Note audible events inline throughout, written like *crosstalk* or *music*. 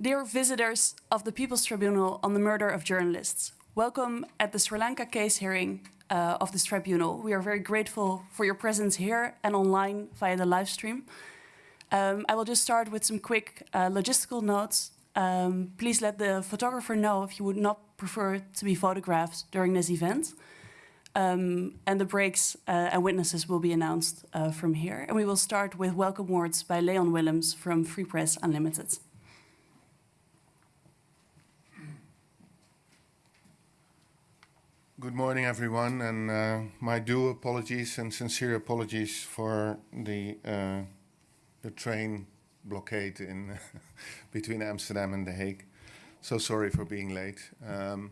Dear visitors of the People's Tribunal on the murder of journalists, welcome at the Sri Lanka case hearing uh, of this tribunal. We are very grateful for your presence here and online via the live stream. Um, I will just start with some quick uh, logistical notes. Um, please let the photographer know if you would not prefer to be photographed during this event. Um, and the breaks uh, and witnesses will be announced uh, from here. And we will start with welcome words by Leon Willems from Free Press Unlimited. Good morning, everyone, and uh, my due apologies and sincere apologies for the uh, the train blockade in *laughs* between Amsterdam and The Hague. So sorry for being late. Um,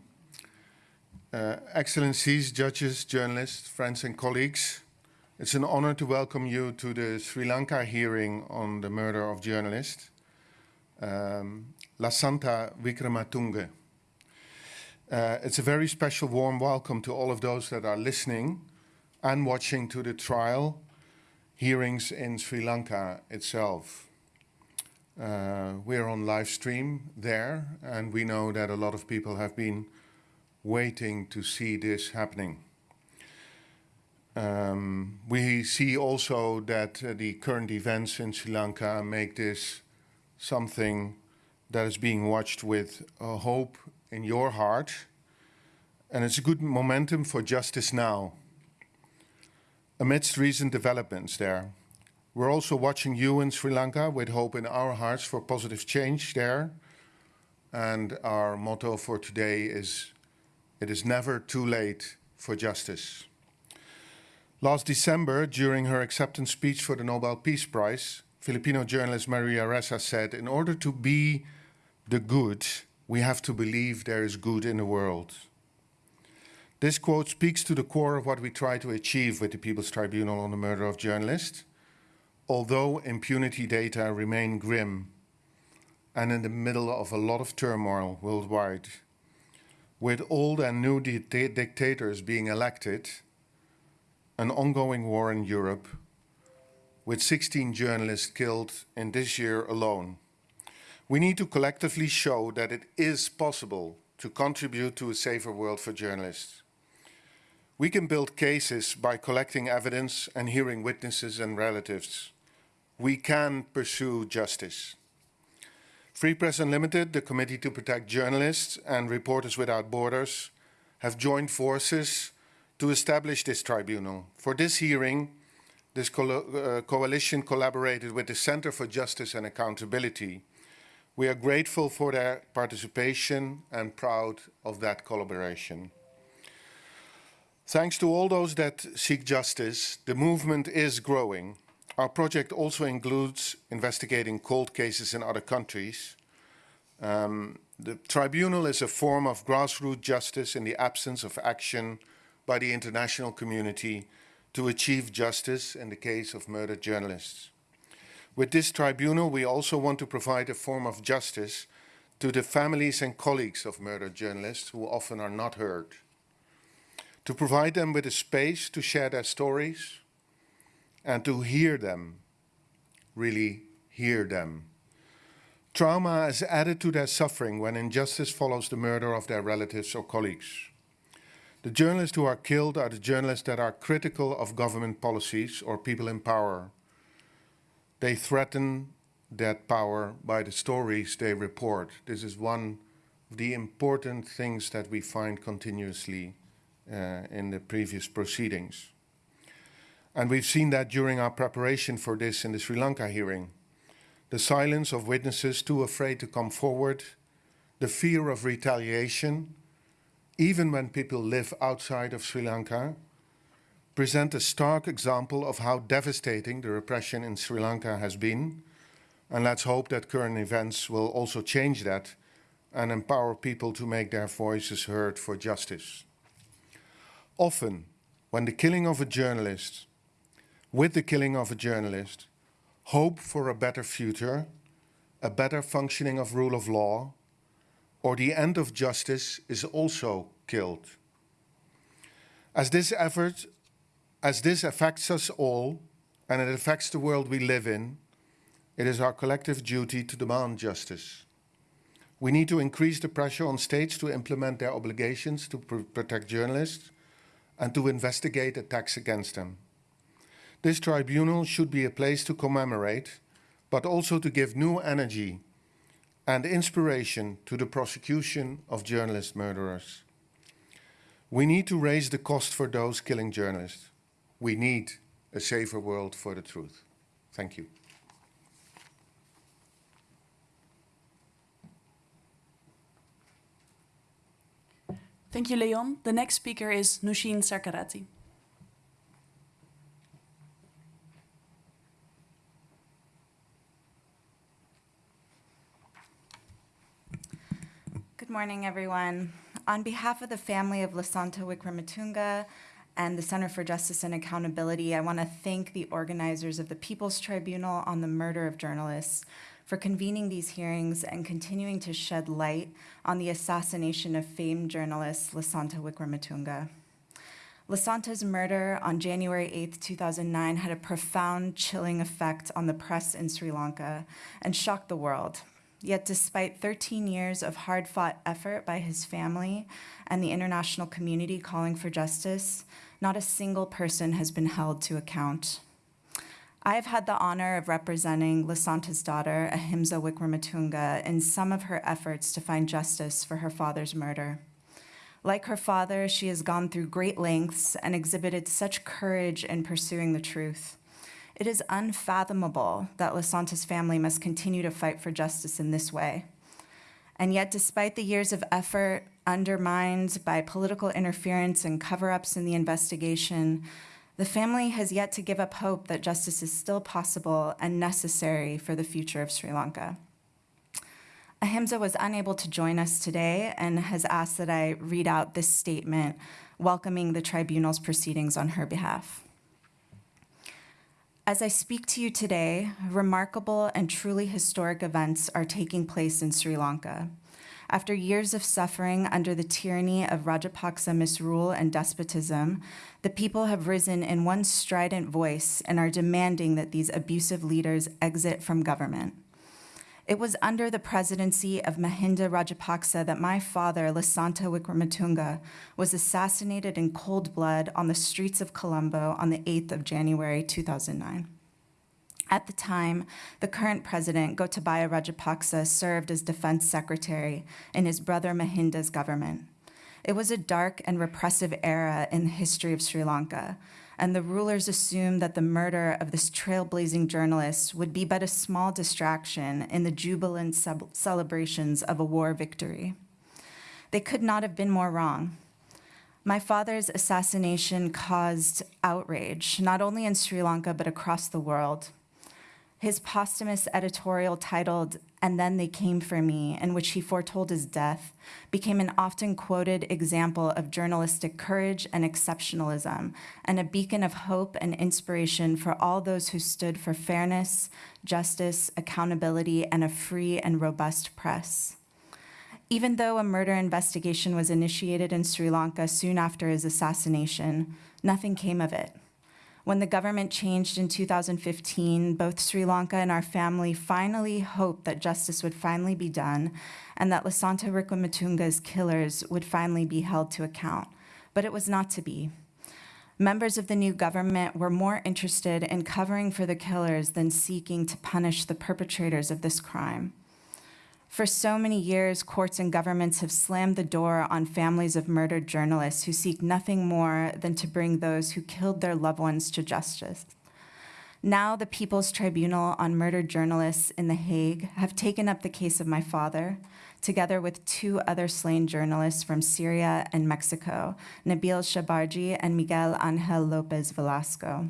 uh, Excellencies, judges, journalists, friends and colleagues, it's an honor to welcome you to the Sri Lanka hearing on the murder of journalist um, Lasantha Wickrematunge. Uh, it's a very special warm welcome to all of those that are listening and watching to the trial hearings in Sri Lanka itself. Uh, we're on live stream there and we know that a lot of people have been waiting to see this happening. Um, we see also that uh, the current events in Sri Lanka make this something that is being watched with uh, hope in your heart. And it's a good momentum for justice now. Amidst recent developments there, we're also watching you in Sri Lanka with hope in our hearts for positive change there. And our motto for today is, it is never too late for justice. Last December, during her acceptance speech for the Nobel Peace Prize, Filipino journalist Maria Ressa said, in order to be the good, we have to believe there is good in the world. This quote speaks to the core of what we try to achieve with the People's Tribunal on the murder of journalists, although impunity data remain grim and in the middle of a lot of turmoil worldwide. With old and new di dictators being elected, an ongoing war in Europe, with 16 journalists killed in this year alone. We need to collectively show that it is possible to contribute to a safer world for journalists. We can build cases by collecting evidence and hearing witnesses and relatives. We can pursue justice. Free Press Unlimited, the Committee to Protect Journalists and Reporters Without Borders have joined forces to establish this tribunal. For this hearing, this co uh, coalition collaborated with the Center for Justice and Accountability, we are grateful for their participation and proud of that collaboration. Thanks to all those that seek justice, the movement is growing. Our project also includes investigating cold cases in other countries. Um, the tribunal is a form of grassroots justice in the absence of action by the international community to achieve justice in the case of murdered journalists. With this tribunal, we also want to provide a form of justice to the families and colleagues of murdered journalists who often are not heard. To provide them with a space to share their stories and to hear them, really hear them. Trauma is added to their suffering when injustice follows the murder of their relatives or colleagues. The journalists who are killed are the journalists that are critical of government policies or people in power they threaten that power by the stories they report. This is one of the important things that we find continuously uh, in the previous proceedings. And we've seen that during our preparation for this in the Sri Lanka hearing. The silence of witnesses too afraid to come forward, the fear of retaliation, even when people live outside of Sri Lanka, present a stark example of how devastating the repression in Sri Lanka has been. And let's hope that current events will also change that and empower people to make their voices heard for justice. Often, when the killing of a journalist, with the killing of a journalist, hope for a better future, a better functioning of rule of law, or the end of justice is also killed. As this effort as this affects us all, and it affects the world we live in, it is our collective duty to demand justice. We need to increase the pressure on states to implement their obligations to pr protect journalists and to investigate attacks against them. This tribunal should be a place to commemorate, but also to give new energy and inspiration to the prosecution of journalist murderers. We need to raise the cost for those killing journalists. We need a safer world for the truth. Thank you. Thank you, Leon. The next speaker is Nushin Sarkarati. Good morning, everyone. On behalf of the family of Lasantha Wickrematunge and the Center for Justice and Accountability, I want to thank the organizers of the People's Tribunal on the murder of journalists for convening these hearings and continuing to shed light on the assassination of famed journalist Lasantha Wickrematunge. Lasantha's murder on January 8, 2009 had a profound, chilling effect on the press in Sri Lanka and shocked the world. Yet despite 13 years of hard-fought effort by his family and the international community calling for justice, not a single person has been held to account. I have had the honor of representing Lasantha's daughter, Ahimsa Wickrematunge, in some of her efforts to find justice for her father's murder. Like her father, she has gone through great lengths and exhibited such courage in pursuing the truth. It is unfathomable that Lasantha's family must continue to fight for justice in this way. And yet, despite the years of effort undermined by political interference and cover-ups in the investigation, the family has yet to give up hope that justice is still possible and necessary for the future of Sri Lanka. Ahimsa was unable to join us today and has asked that I read out this statement welcoming the tribunal's proceedings on her behalf. As I speak to you today, remarkable and truly historic events are taking place in Sri Lanka. After years of suffering under the tyranny of Rajapaksa misrule and despotism, the people have risen in one strident voice and are demanding that these abusive leaders exit from government. It was under the presidency of Mahinda Rajapaksa that my father, Lasantha Wickrematunge, was assassinated in cold blood on the streets of Colombo on the 8th of January 2009. At the time, the current president, Gotabaya Rajapaksa, served as defense secretary in his brother Mahinda's government. It was a dark and repressive era in the history of Sri Lanka, and the rulers assumed that the murder of this trailblazing journalist would be but a small distraction in the jubilant celebrations of a war victory. They could not have been more wrong. My father's assassination caused outrage, not only in Sri Lanka, but across the world. His posthumous editorial titled, And Then They Came For Me, in which he foretold his death, became an often quoted example of journalistic courage and exceptionalism, and a beacon of hope and inspiration for all those who stood for fairness, justice, accountability, and a free and robust press. Even though a murder investigation was initiated in Sri Lanka soon after his assassination, nothing came of it. When the government changed in 2015, both Sri Lanka and our family finally hoped that justice would finally be done and that Lasantha Wickrematunge's killers would finally be held to account. But it was not to be. Members of the new government were more interested in covering for the killers than seeking to punish the perpetrators of this crime. For so many years, courts and governments have slammed the door on families of murdered journalists who seek nothing more than to bring those who killed their loved ones to justice. Now the People's Tribunal on Murdered Journalists in The Hague have taken up the case of my father, together with two other slain journalists from Syria and Mexico, Nabil Sharbaji and Miguel Angel Lopez Velasco.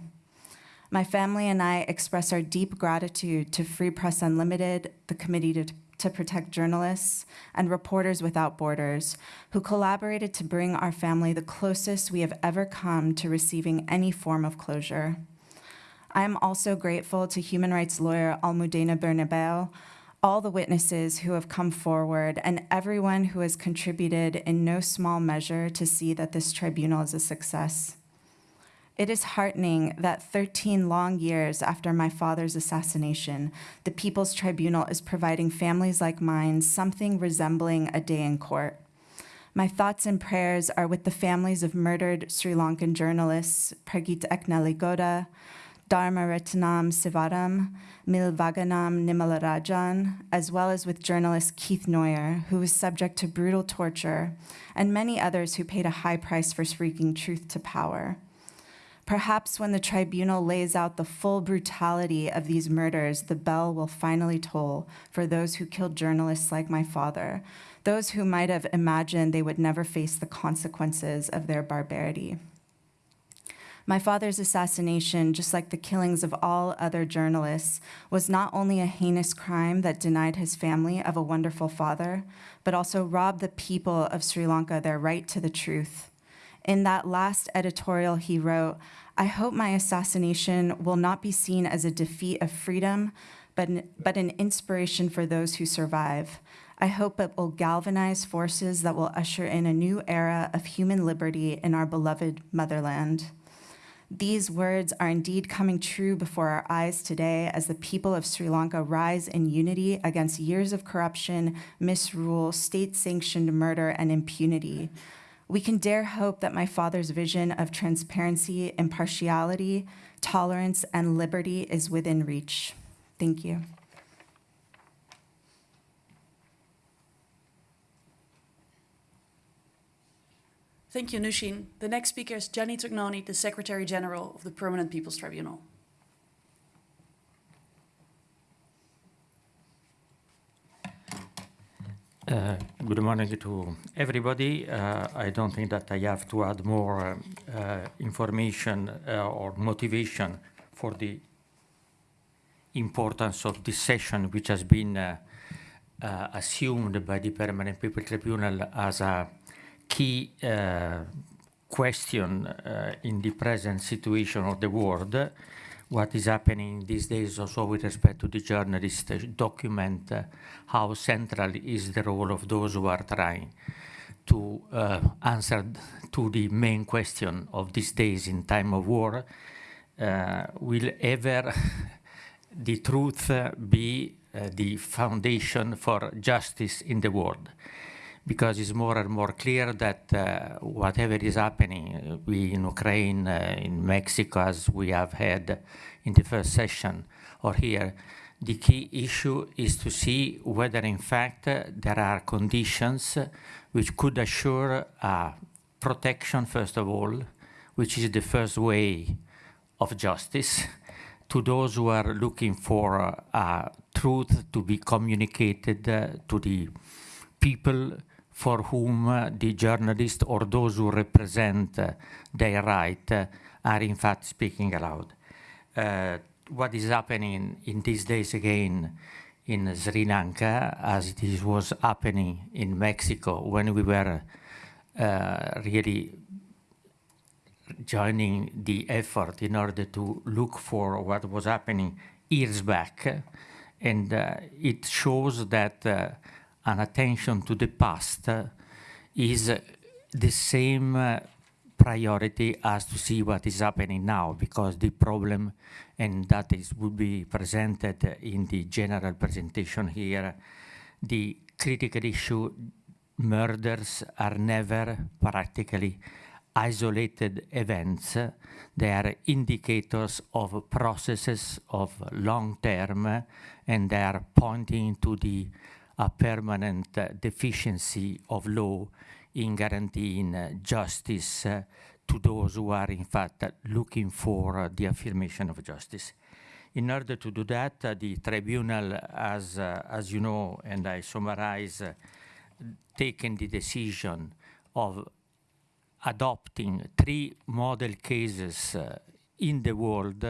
My family and I express our deep gratitude to Free Press Unlimited, the Committee to to protect journalists and Reporters Without Borders, who collaborated to bring our family the closest we have ever come to receiving any form of closure. I am also grateful to human rights lawyer Almudena Bernabeu, all the witnesses who have come forward, and everyone who has contributed in no small measure to see that this tribunal is a success. It is heartening that 13 long years after my father's assassination, the People's Tribunal is providing families like mine something resembling a day in court. My thoughts and prayers are with the families of murdered Sri Lankan journalists Prageeth Ekneligoda, Dharma Retnam Sivaram, Mylvaganam Nimalarajan, as well as with journalist Keith Noyahr, who was subject to brutal torture, and many others who paid a high price for speaking truth to power. Perhaps when the tribunal lays out the full brutality of these murders, the bell will finally toll for those who killed journalists like my father, those who might have imagined they would never face the consequences of their barbarity. My father's assassination, just like the killings of all other journalists, was not only a heinous crime that denied his family of a wonderful father, but also robbed the people of Sri Lanka their right to the truth. In that last editorial, he wrote, I hope my assassination will not be seen as a defeat of freedom, but an, but an inspiration for those who survive. I hope it will galvanize forces that will usher in a new era of human liberty in our beloved motherland. These words are indeed coming true before our eyes today as the people of Sri Lanka rise in unity against years of corruption, misrule, state-sanctioned murder, and impunity. We can dare hope that my father's vision of transparency, impartiality, tolerance, and liberty is within reach. Thank you. Thank you, Nushin. The next speaker is Gianni Tognoni, the Secretary General of the Permanent People's Tribunal. Uh, good morning to everybody. Uh, I don't think that I have to add more uh, information uh, or motivation for the importance of this session, which has been uh, uh, assumed by the Permanent People Tribunal as a key question in the present situation of the world what is happening these days also with respect to the journalists document uh, how central is the role of those who are trying to uh, answer to the main question of these days in time of war. Uh, will ever *laughs* the truth be uh, the foundation for justice in the world? Because it's more and more clear that uh, whatever is happening, uh, we in Ukraine, uh, in Mexico, as we have had in the first session, or here, the key issue is to see whether in fact uh, there are conditions which could assure protection, first of all, which is the first way of justice, to those who are looking for uh, truth to be communicated uh, to the people for whom uh, the journalists or those who represent uh, their right uh, are in fact speaking aloud. what is happening in these days again in Sri Lanka, as it was happening in Mexico when we were really joining the effort in order to look for what was happening years back. And uh, it shows that uh, an attention to the past is the same priority as to see what is happening now because the problem and that is would be presented in the general presentation here the critical issue murders are never practically isolated events. They are indicators of processes of long term and they are pointing to the a permanent uh, deficiency of law in guaranteeing uh, justice uh, to those who are in fact looking for the affirmation of justice. In order to do that, the tribunal, as, as you know, and I summarize, taken the decision of adopting three model cases in the world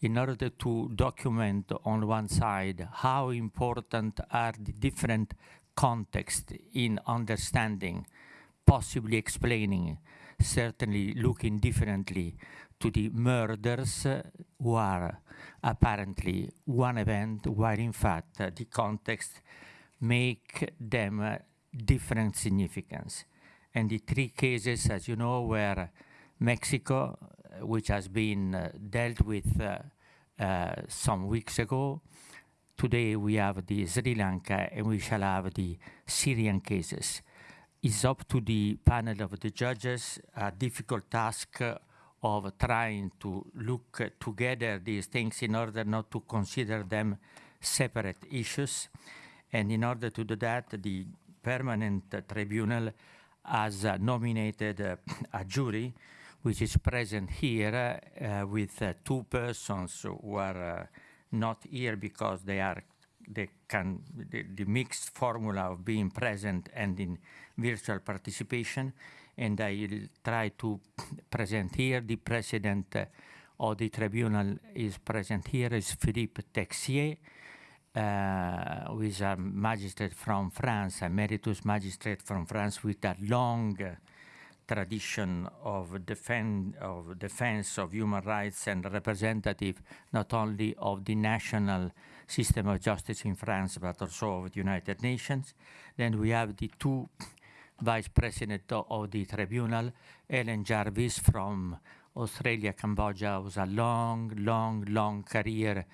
in order to document on one side how important are the different contexts in understanding, possibly explaining, certainly looking differently to the murders who are apparently one event, while in fact uh, the context make them uh, different significance. And the three cases, as you know, were Mexico, which has been uh, dealt with uh, uh, some weeks ago. Today we have the Sri Lanka and we shall have the Syrian cases. It's up to the panel of the judges, a difficult task of trying to look together these things in order not to consider them separate issues. And in order to do that, the permanent tribunal has uh, nominated uh, a jury which is present here uh, with uh, two persons who are uh, not here because they are they can the, the mixed formula of being present and in virtual participation. And I will try to present here. The president of the tribunal is present here is Philippe Texier uh, who is a magistrate from France, a emeritus magistrate from France with a long uh, tradition of, defend, of defense of human rights and representative not only of the national system of justice in France but also of the United Nations. Then we have the two vice president of the tribunal, Ellen Jarvis from Australia, Cambodia, was a long, long, long career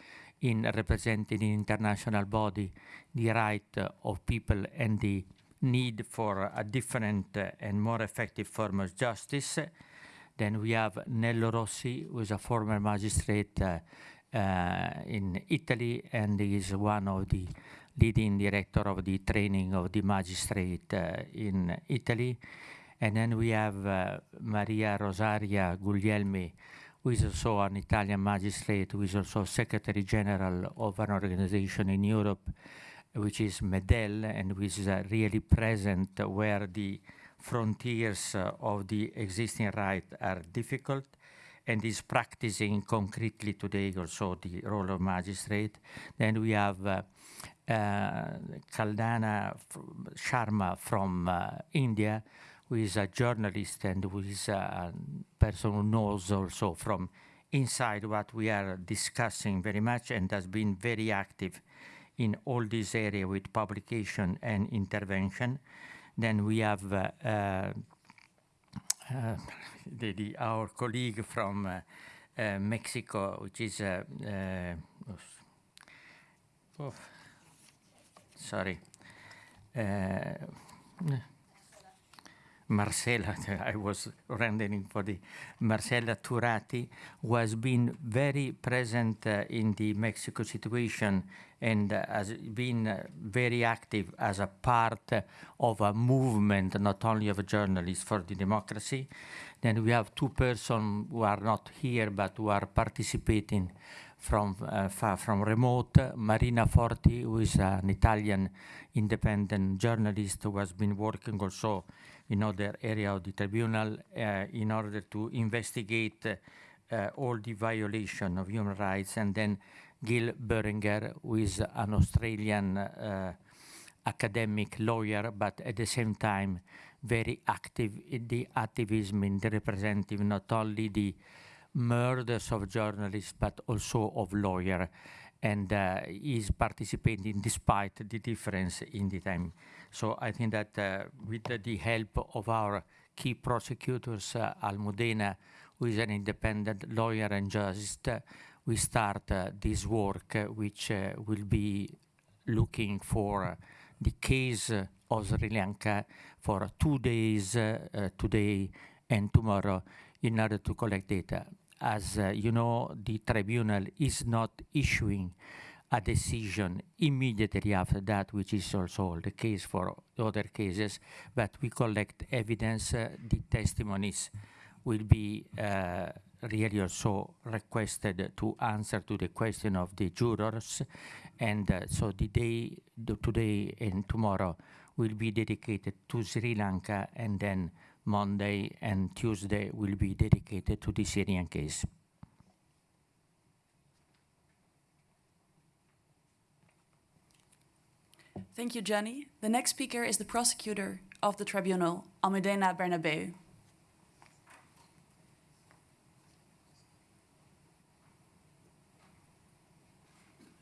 in representing in international body the right of people and the need for a different and more effective form of justice. Then we have Nello Rossi, who is a former magistrate uh, uh, in Italy and is one of the leading director of the training of the magistrate uh, in Italy. And then we have Maria Rosaria Guglielmi, who is also an Italian magistrate, who is also Secretary General of an organization in Europe, which is MEDEL, and which is uh, really present where the frontiers uh, of the existing right are difficult, and is practicing concretely today also the role of magistrate. Then we have uh, uh, Kalpana Sharma from uh, India, who is a journalist and who is a person who knows also from inside what we are discussing very much and has been very active in all this area with publication and intervention. Then we have uh, uh, uh, the, the, our colleague from uh, uh, Mexico, which is, oh, sorry, Marcela, *laughs* I was rendering for the Marcela Turati, who has been very present uh, in the Mexico situation and has been very active as a part of a movement, not only of journalists for the democracy. Then we have two persons who are not here but who are participating from uh, far from remote. Marina Forti, who is an Italian independent journalist who has been working also in other area of the tribunal uh, in order to investigate uh, all the violation of human rights. And then Gill Boehringer, who is an Australian uh, academic lawyer, but at the same time very active in the activism in the representative, not only the murders of journalists, but also of lawyers. And uh, is participating despite the difference in the time. So I think that uh, with the help of our key prosecutors, uh, Almudena, who is an independent lawyer and uh, we start uh, this work, uh, which uh, will be looking for the case of Sri Lanka for two days, today and tomorrow, in order to collect data. As you know, the tribunal is not issuing a decision immediately after that, which is also the case for other cases, but we collect evidence, uh, the testimonies will be uh, really also requested to answer to the question of the jurors, and uh, so the day, the today and tomorrow will be dedicated to Sri Lanka, and then Monday and Tuesday will be dedicated to the Syrian case. Thank you, Gianni. The next speaker is the prosecutor of the tribunal, Almudena Bernabeu.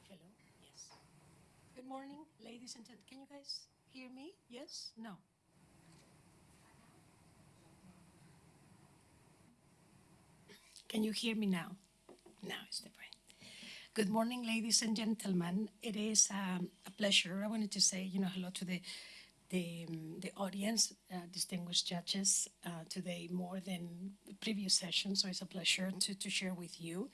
Hello, yes. Good morning, ladies and gentlemen. Can you guys hear Yes? No? Can you hear me now? Now is the point. Good morning, ladies and gentlemen. It is um, a pleasure. I wanted to say, you know, hello to the the, um, the audience, uh, distinguished judges, uh, today more than the previous sessions. So it's a pleasure to, to share with you.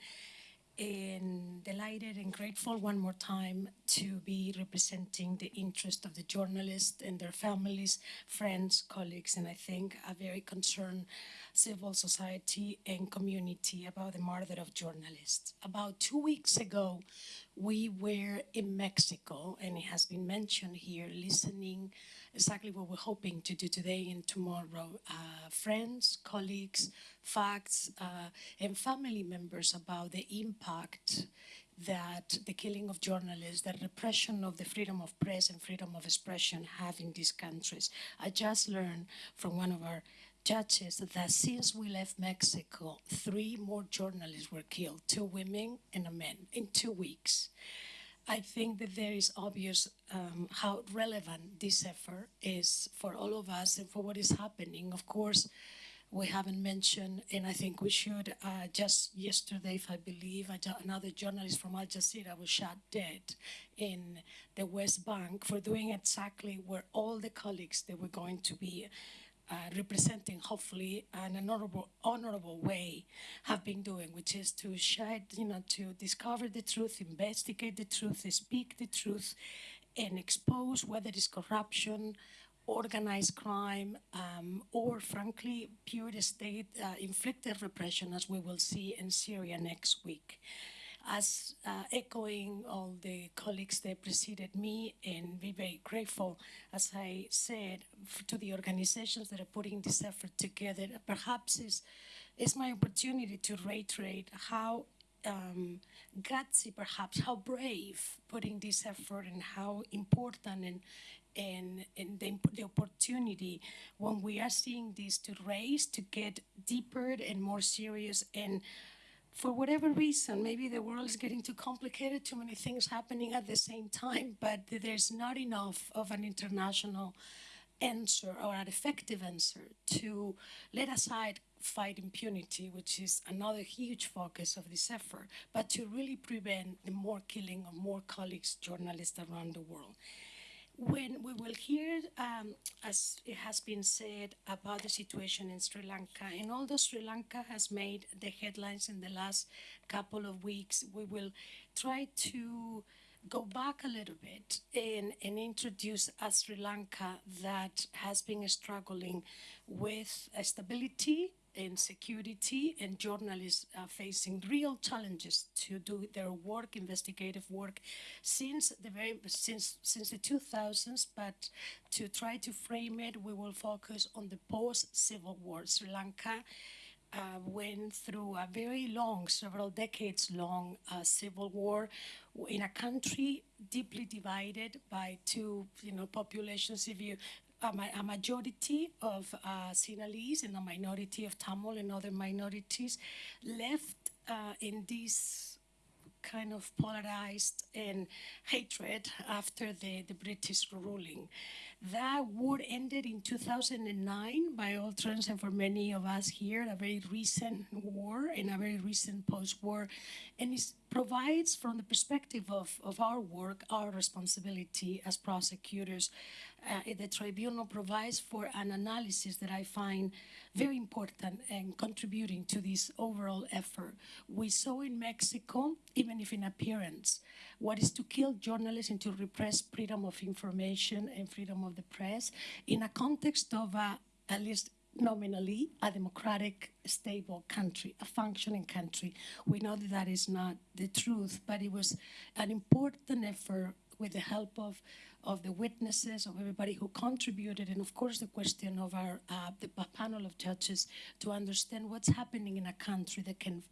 And delighted and grateful one more time to be representing the interest of the journalists and their families, friends, colleagues, and I think a very concerned civil society and community about the murder of journalists. About two weeks ago, we were in Mexico, and it has been mentioned here, listening exactly what we're hoping to do today and tomorrow. Uh, friends, colleagues, facts, uh, and family members about the impact that the killing of journalists, the repression of the freedom of press and freedom of expression have in these countries. I just learned from one of our judges that since we left Mexico, three more journalists were killed, two women and a man, in two weeks. I think that there is obvious um, how relevant this effort is for all of us and for what is happening. Of course, we haven't mentioned, and I think we should, uh, just yesterday, if I believe, another journalist from Al Jazeera was shot dead in the West Bank for doing exactly where all the colleagues that were going to be uh, representing, hopefully, an honorable, honorable way have been doing, which is to shed, you know, to discover the truth, investigate the truth, speak the truth, and expose whether it's corruption, organized crime, um, or frankly, pure state uh, inflicted repression, as we will see in Syria next week as uh, echoing all the colleagues that preceded me and be very grateful, as I said, to the organizations that are putting this effort together. Perhaps is is my opportunity to reiterate how um, gutsy, perhaps how brave putting this effort and how important and and, and the, the opportunity when we are seeing this to raise, to get deeper and more serious and for whatever reason, maybe the world is getting too complicated, too many things happening at the same time, but there's not enough of an international answer or an effective answer to let aside fight impunity, which is another huge focus of this effort, but to really prevent the more killing of more colleagues, journalists around the world when we will hear, um, as it has been said, about the situation in Sri Lanka, and although Sri Lanka has made the headlines in the last couple of weeks, we will try to go back a little bit and, and introduce a Sri Lanka that has been struggling with stability and security and journalists are facing real challenges to do their work, investigative work, since the very since since the 2000s. But to try to frame it, we will focus on the post-civil war. Sri Lanka uh, went through a very long, several decades long uh, civil war in a country deeply divided by two, you know, populations. If you a, majority of uh, Sinhalese and a minority of Tamil and other minorities left uh, in this kind of polarized and hatred after the, the British ruling. That war ended in 2009 by all terms and for many of us here, a very recent war and a very recent post-war. And it provides from the perspective of, of our work, our responsibility as prosecutors, uh, the tribunal provides for an analysis that I find very important and contributing to this overall effort. We saw in Mexico, even if in appearance, what is to kill journalists and to repress freedom of information and freedom of the press in a context of, a, at least nominally, a democratic, stable country, a functioning country. We know that that is not the truth, but it was an important effort with the help of of the witnesses, of everybody who contributed, and of course the question of our uh, the panel of judges to understand what's happening in a country that can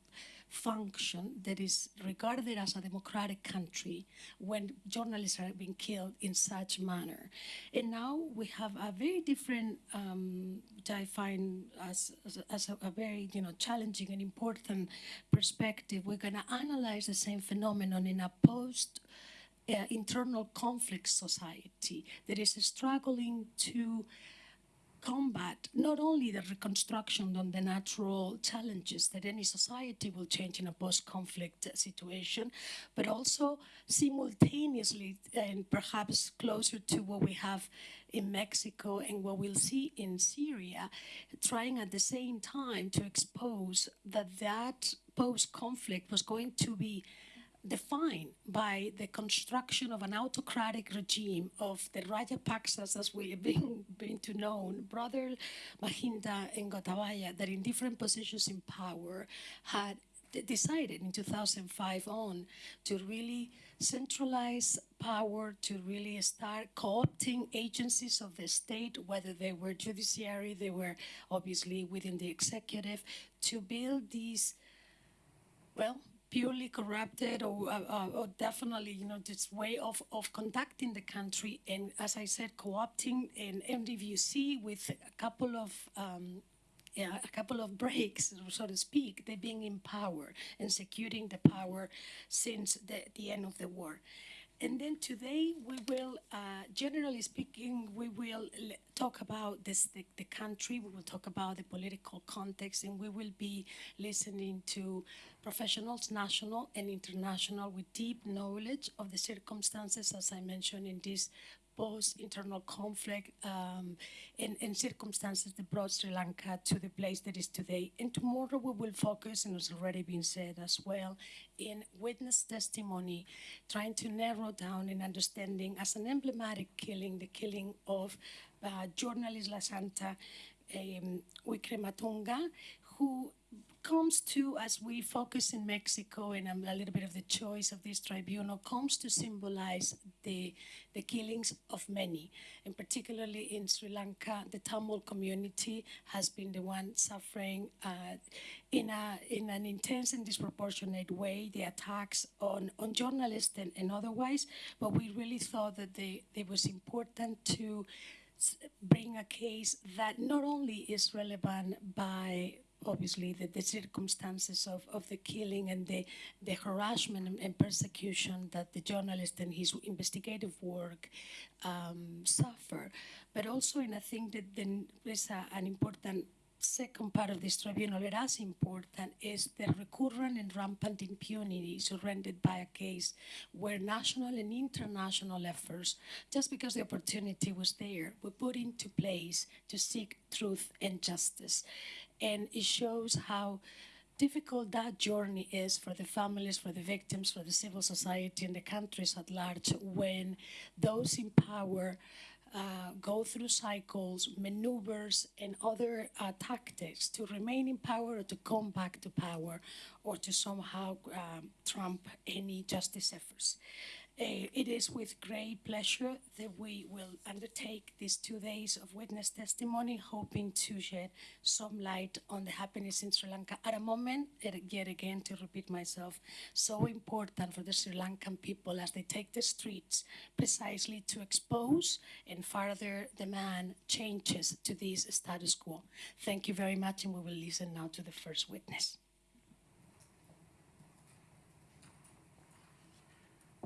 function that is regarded as a democratic country when journalists are being killed in such manner. And now we have a very different, um, which I find as, as, as a, a, very you know challenging and important perspective. We're going to analyze the same phenomenon in a post uh, internal conflict society that is struggling to combat not only the reconstruction on the natural challenges that any society will change in a post-conflict situation, but also simultaneously and perhaps closer to what we have in Mexico and what we'll see in Syria, trying at the same time to expose that that post-conflict was going to be defined by the construction of an autocratic regime of the Rajapaksas, as we have been, been to know, brother Mahinda and Gotabaya, that in different positions in power had decided in 2005 on to really centralize power, to really start co-opting agencies of the state, whether they were judiciary, they were obviously within the executive, to build these, well, purely corrupted or, uh, uh, or definitely, you know, this way of, of conducting the country. And as I said, co-opting an MDVC with a couple of um, yeah, a couple of breaks, so to speak, they've been in power and securing the power since the, the end of the war. And then today we will, uh, generally speaking, we will talk about this, the, the, country, we will talk about the political context, and we will be listening to professionals, national and international, with deep knowledge of the circumstances, as I mentioned in this post-internal conflict um, and, and, circumstances that brought Sri Lanka to the place that is today. And tomorrow we will focus, and it's already been said as well, in witness testimony, trying to narrow down and understanding as an emblematic killing, the killing of uh, journalist Lasantha um, Wickrematunge, who comes to, as we focus in Mexico and a little bit of the choice of this tribunal, comes to symbolize the, the killings of many. And particularly in Sri Lanka, the Tamil community has been the one suffering uh, in, a, in an intense and disproportionate way, the attacks on, on journalists and, and otherwise. But we really thought that they, it was important to bring a case that not only is relevant by obviously the, the circumstances of, of the killing and the, the harassment and, and persecution that the journalist and his investigative work um, suffer. But also, and I think that there's an important second part of this tribunal, but as important, is the recurrent and rampant impunity surrendered by a case where national and international efforts, just because the opportunity was there, were put into place to seek truth and justice and it shows how difficult that journey is for the families, for the victims, for the civil society, and the countries at large when those in power uh, go through cycles, maneuvers, and other uh, tactics to remain in power or to come back to power or to somehow um, trump any justice efforts. It is with great pleasure that we will undertake these two days of witness testimony, hoping to shed some light on the happenings in Sri Lanka at a moment, yet again to repeat myself, so important for the Sri Lankan people as they take the streets precisely to expose and further demand changes to this status quo. Thank you very much, and we will listen now to the first witness.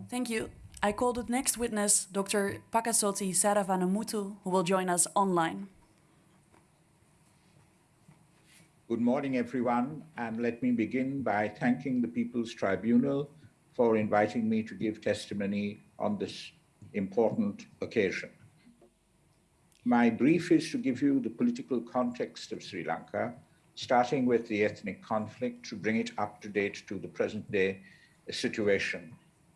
Thank you. I call the next witness Dr. Paikiasothy Saravanamuttu, who will join us online. Good morning, everyone, and let me begin by thanking the People's Tribunal for inviting me to give testimony on this important occasion. My brief is to give you the political context of Sri Lanka, starting with the ethnic conflict to bring it up to date to the present day situation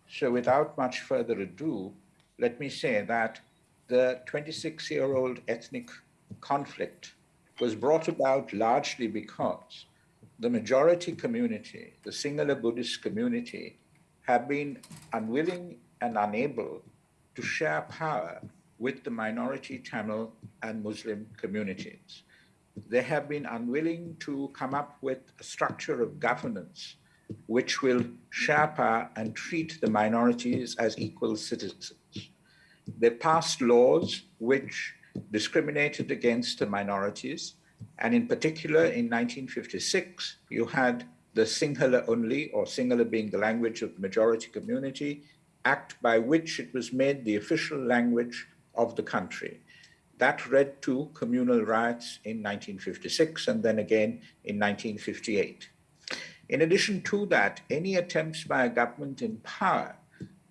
so without much further ado, let me say that the 26-year-old ethnic conflict was brought about largely because the majority community, the Sinhala Buddhist community, have been unwilling and unable to share power with the minority Tamil and Muslim communities. They have been unwilling to come up with a structure of governance which will share and treat the minorities as equal citizens. They passed laws which discriminated against the minorities, and in particular in 1956, you had the Sinhala only, or Sinhala being the language of the majority community, act by which it was made the official language of the country. That led to communal riots in 1956 and then again in 1958. In addition to that, any attempts by a government in power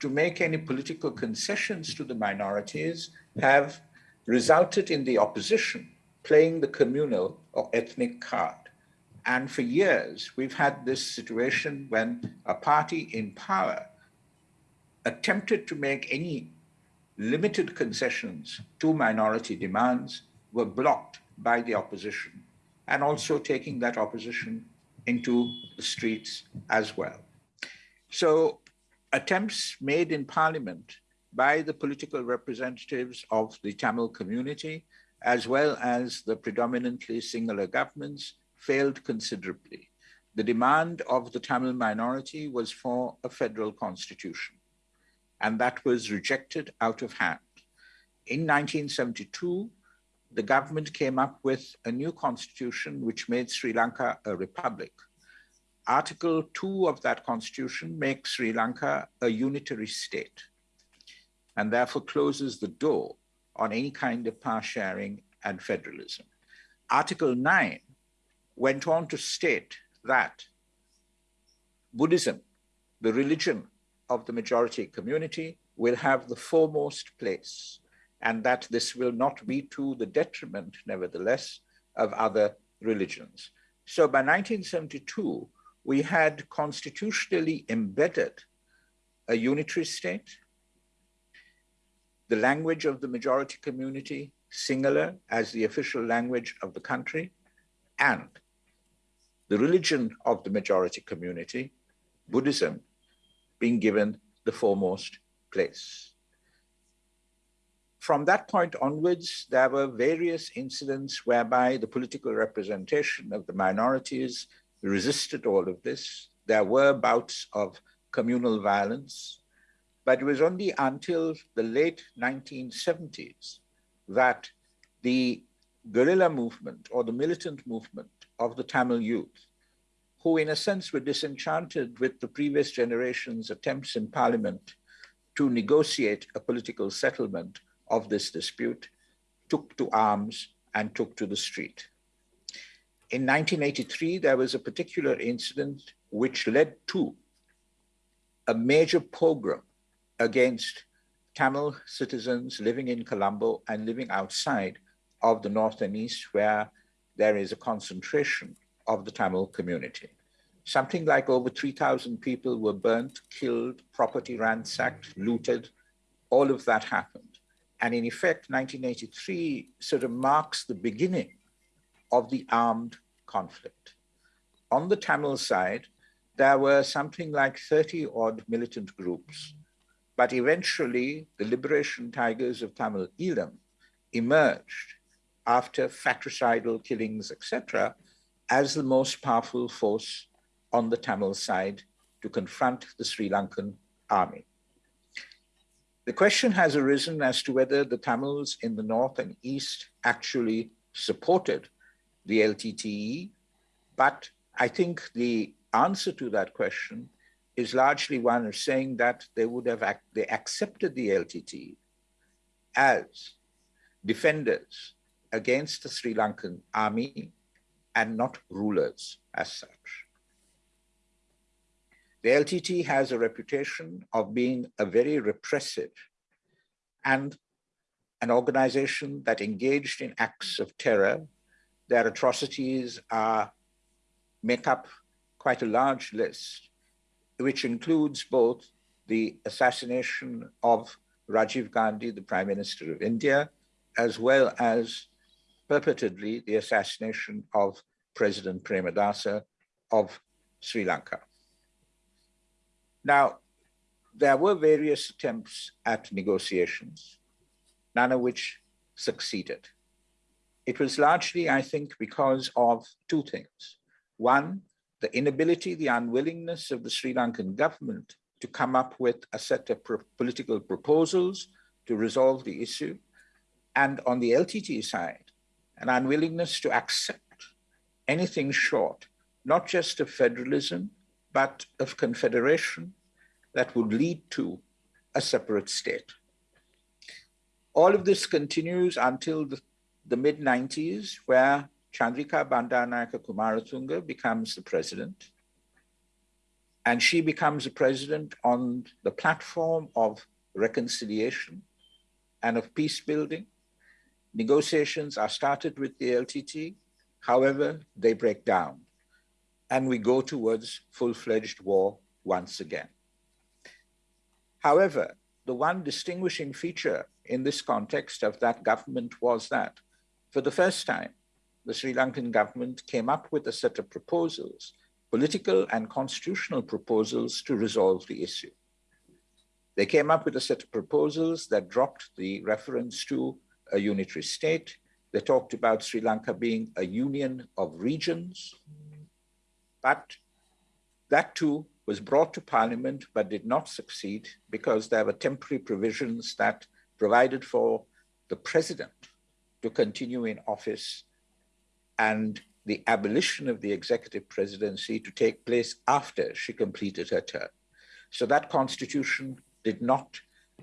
to make any political concessions to the minorities have resulted in the opposition playing the communal or ethnic card. And for years, we've had this situation when a party in power attempted to make any limited concessions to minority demands were blocked by the opposition and also taking that opposition into the streets as well. So attempts made in parliament by the political representatives of the Tamil community, as well as the predominantly Sinhala governments, failed considerably. The demand of the Tamil minority was for a federal constitution, and that was rejected out of hand. In 1972, the government came up with a new constitution which made Sri Lanka a republic. Article 2 of that constitution makes Sri Lanka a unitary state and therefore closes the door on any kind of power sharing and federalism. Article 9 went on to state that Buddhism, the religion of the majority community, will have the foremost place, and that this will not be to the detriment, nevertheless, of other religions. So by 1972, we had constitutionally embedded a unitary state, the language of the majority community, Sinhala as the official language of the country, and the religion of the majority community, Buddhism, being given the foremost place. From that point onwards, there were various incidents whereby the political representation of the minorities resisted all of this. There were bouts of communal violence, but it was only until the late 1970s that the guerrilla movement or the militant movement of the Tamil youth, who in a sense were disenchanted with the previous generation's attempts in parliament to negotiate a political settlement of this dispute, took to arms and took to the street. In 1983, there was a particular incident which led to a major pogrom against Tamil citizens living in Colombo and living outside of the north and east where there is a concentration of the Tamil community. Something like over 3,000 people were burnt, killed, property ransacked, looted. All of that happened. And in effect, 1983 sort of marks the beginning of the armed conflict. On the Tamil side, there were something like 30 odd militant groups, but eventually the Liberation Tigers of Tamil Eelam emerged after fratricidal killings, etc., as the most powerful force on the Tamil side to confront the Sri Lankan army. The question has arisen as to whether the Tamils in the north and east actually supported the LTTE. But I think the answer to that question is largely one of saying that they would have ac they accepted the LTTE as defenders against the Sri Lankan army and not rulers as such. The LTT has a reputation of being a very repressive and an organization that engaged in acts of terror their atrocities are, make up quite a large list, which includes both the assassination of Rajiv Gandhi, the Prime Minister of India, as well as purportedly the assassination of President Premadasa of Sri Lanka. Now, there were various attempts at negotiations, none of which succeeded. It was largely, I think, because of two things. One, the inability, the unwillingness of the Sri Lankan government to come up with a set of pro political proposals to resolve the issue. And on the LTT side, an unwillingness to accept anything short, not just of federalism, but of confederation that would lead to a separate state. All of this continues until the, the mid 90s, where Chandrika Bandaranaike Kumaratunga becomes the president. And she becomes the president on the platform of reconciliation and of peace building. Negotiations are started with the LTT. However, they break down and we go towards full-fledged war once again. However, the one distinguishing feature in this context of that government was that for the first time, the Sri Lankan government came up with a set of proposals, political and constitutional proposals to resolve the issue. They came up with a set of proposals that dropped the reference to a unitary state. They talked about Sri Lanka being a union of regions, but that too was brought to parliament but did not succeed because there were temporary provisions that provided for the president to continue in office and the abolition of the executive presidency to take place after she completed her term. So that constitution did not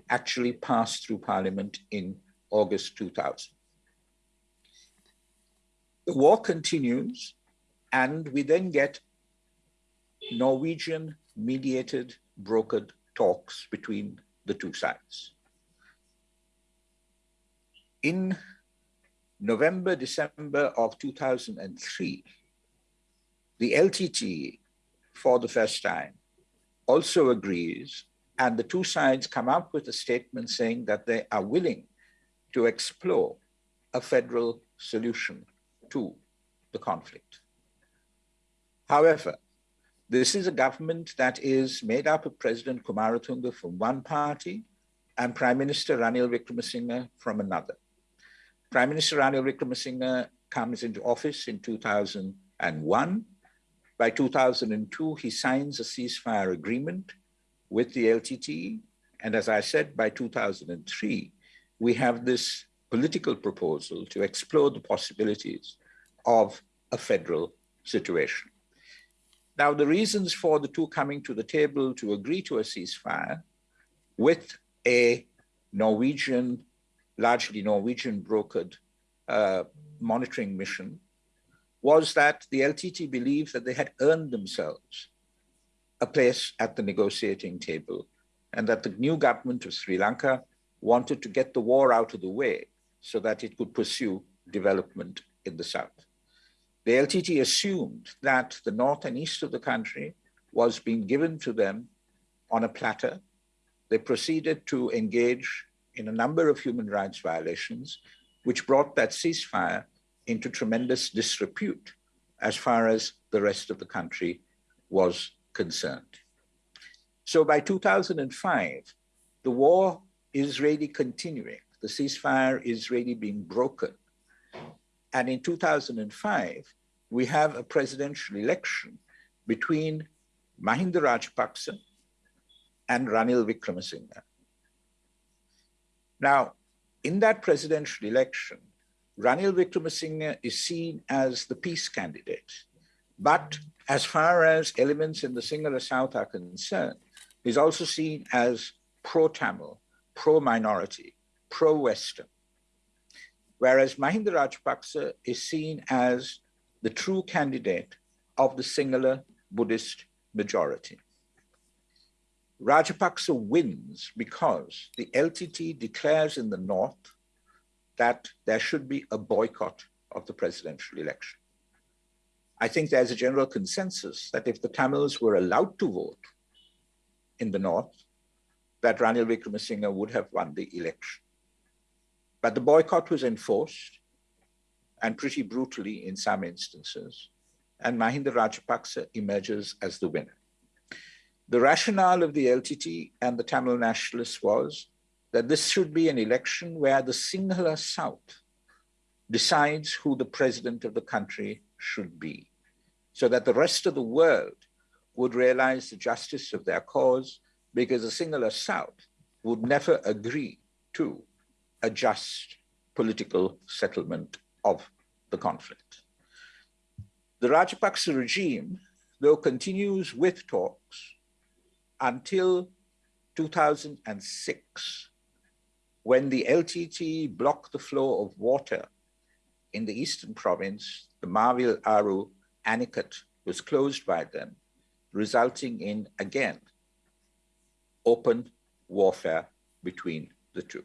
actually pass through parliament in August 2000. The war continues, and we then get Norwegian mediated, brokered talks between the two sides. In November, December of 2003, the LTT, for the first time, also agrees, and the two sides come up with a statement saying that they are willing to explore a federal solution to the conflict. However, this is a government that is made up of President Kumaratunga from one party and Prime Minister Ranil Wickremesinghe from another. Prime Minister Ranil Wickremesinghe comes into office in 2001. By 2002, he signs a ceasefire agreement with the LTT. And as I said, by 2003, we have this political proposal to explore the possibilities of a federal situation. Now, the reasons for the two coming to the table to agree to a ceasefire with a Norwegian, largely Norwegian brokered uh, monitoring mission was that the LTT believed that they had earned themselves a place at the negotiating table and that the new government of Sri Lanka wanted to get the war out of the way so that it could pursue development in the south. The LTT assumed that the north and east of the country was being given to them on a platter. They proceeded to engage in a number of human rights violations, which brought that ceasefire into tremendous disrepute as far as the rest of the country was concerned. So by 2005, the war is really continuing. The ceasefire is really being broken. And in 2005, we have a presidential election between Mahinda Rajapaksa and Ranil Wickremesinghe. Now, in that presidential election, Ranil Wickremesinghe is seen as the peace candidate. But as far as elements in the Sinhala South are concerned, he's also seen as pro-Tamil, pro-minority, pro-Western whereas Mahinda Rajapaksa is seen as the true candidate of the Sinhala Buddhist majority. Rajapaksa wins because the LTT declares in the north that there should be a boycott of the presidential election. I think there's a general consensus that if the Tamils were allowed to vote in the north, that Ranil Wickremesinghe would have won the election. But the boycott was enforced and pretty brutally in some instances, and Mahinda Rajapaksa emerges as the winner. The rationale of the LTT and the Tamil nationalists was that this should be an election where the Sinhala South decides who the president of the country should be, so that the rest of the world would realize the justice of their cause because the Sinhala South would never agree to a just political settlement of the conflict. The Rajapaksa regime, though, continues with talks until 2006, when the LTT blocked the flow of water in the eastern province, the Mawil Aru Anicut was closed by them, resulting in, again, open warfare between the two.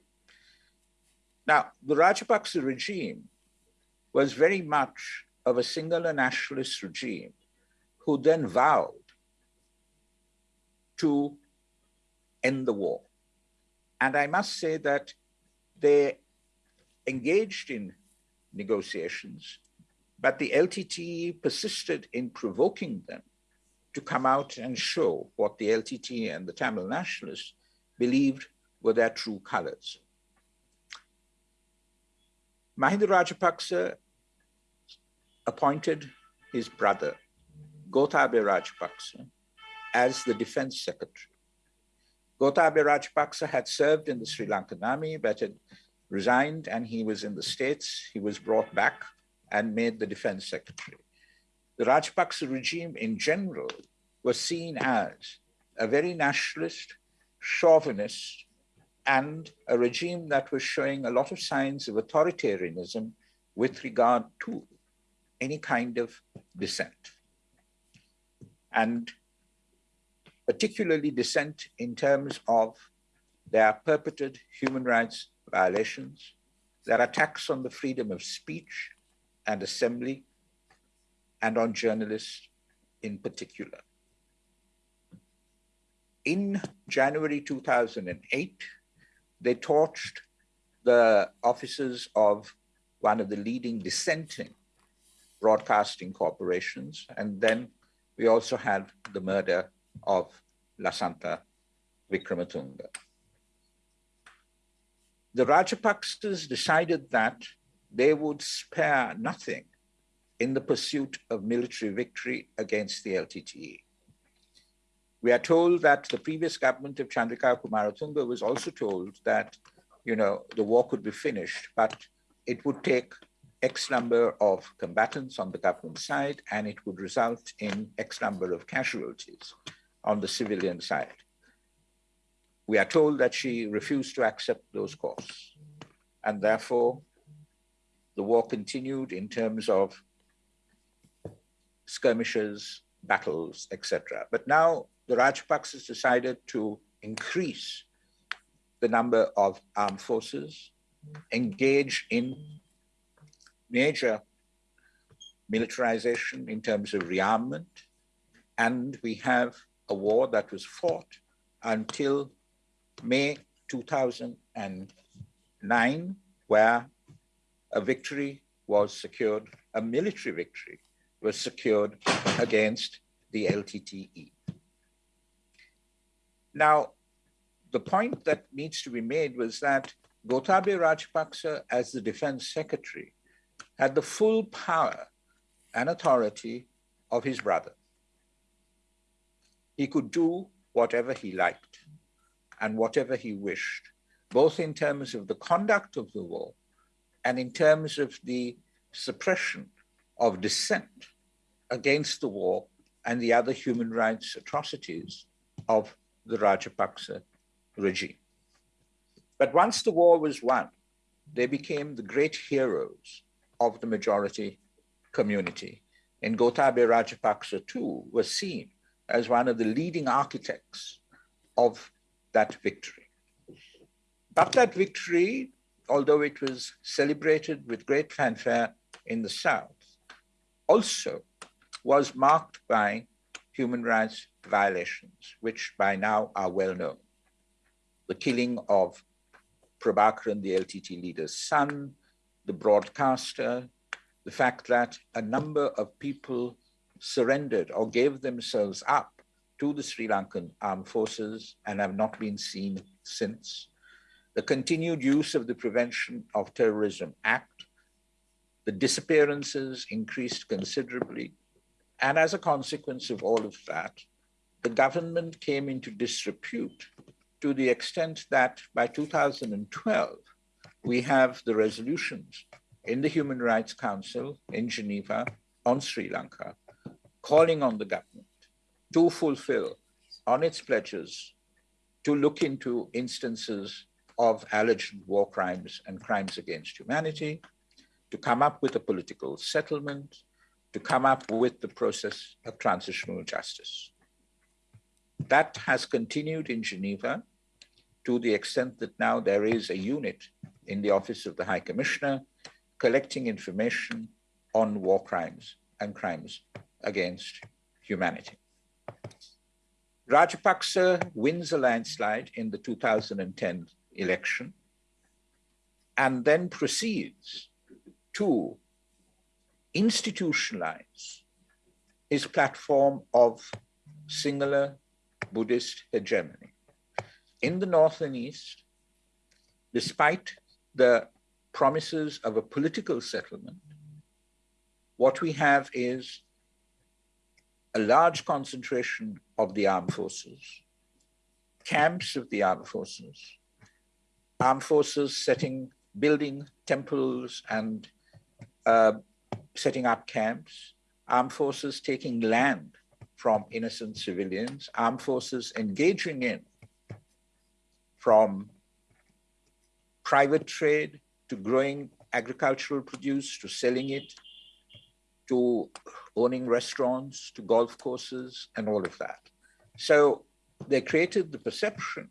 Now, the Rajapaksa regime was very much of a Sinhala nationalist regime who then vowed to end the war. And I must say that they engaged in negotiations, but the LTTE persisted in provoking them to come out and show what the LTT and the Tamil nationalists believed were their true colors. Mahinda Rajapaksa appointed his brother, Gotabaya Rajapaksa, as the defense secretary. Gotabaya Rajapaksa had served in the Sri Lankan army, but had resigned and he was in the States. He was brought back and made the defense secretary. The Rajapaksa regime in general was seen as a very nationalist, chauvinist, and a regime that was showing a lot of signs of authoritarianism with regard to any kind of dissent. And particularly dissent in terms of their perpetrated human rights violations, their attacks on the freedom of speech and assembly, and on journalists in particular. In January 2008, they torched the offices of one of the leading dissenting broadcasting corporations. And then we also had the murder of Lasantha Wickrematunge. The Rajapaksas decided that they would spare nothing in the pursuit of military victory against the LTTE. We are told that the previous government of Chandrika Kumaratunga was also told that, you know, the war could be finished, but it would take X number of combatants on the government side, and it would result in X number of casualties on the civilian side. We are told that she refused to accept those costs, and therefore the war continued in terms of skirmishes, battles, etc. But now the Rajapaksas decided to increase the number of armed forces, engage in major militarization in terms of rearmament, and we have a war that was fought until May 2009, where a victory was secured, a military victory was secured against the LTTE. Now, the point that needs to be made was that Gotabaya Rajapaksa, as the defense secretary, had the full power and authority of his brother. He could do whatever he liked and whatever he wished, both in terms of the conduct of the war and in terms of the suppression of dissent against the war and the other human rights atrocities of the Rajapaksa regime. But once the war was won, they became the great heroes of the majority community. And Gotabaya Rajapaksa too was seen as one of the leading architects of that victory. But that victory, although it was celebrated with great fanfare in the South, also was marked by human rights violations, which by now are well known. The killing of Prabhakaran, the LTT leader's son, the broadcaster, the fact that a number of people surrendered or gave themselves up to the Sri Lankan armed forces and have not been seen since. The continued use of the Prevention of Terrorism Act, the disappearances increased considerably. And as a consequence of all of that, the government came into disrepute to the extent that by 2012, we have the resolutions in the Human Rights Council in Geneva on Sri Lanka, calling on the government to fulfill on its pledges to look into instances of alleged war crimes and crimes against humanity, to come up with a political settlement, to come up with the process of transitional justice. That has continued in Geneva to the extent that now there is a unit in the Office of the High Commissioner collecting information on war crimes and crimes against humanity. Rajapaksa wins a landslide in the 2010 election and then proceeds to institutionalize his platform of Sinhala Buddhist hegemony. In the North and East, despite the promises of a political settlement, what we have is a large concentration of the armed forces, camps of the armed forces, armed forces setting, building temples and uh, setting up camps, armed forces taking land from innocent civilians, armed forces engaging in from private trade to growing agricultural produce to selling it to owning restaurants to golf courses and all of that. So they created the perception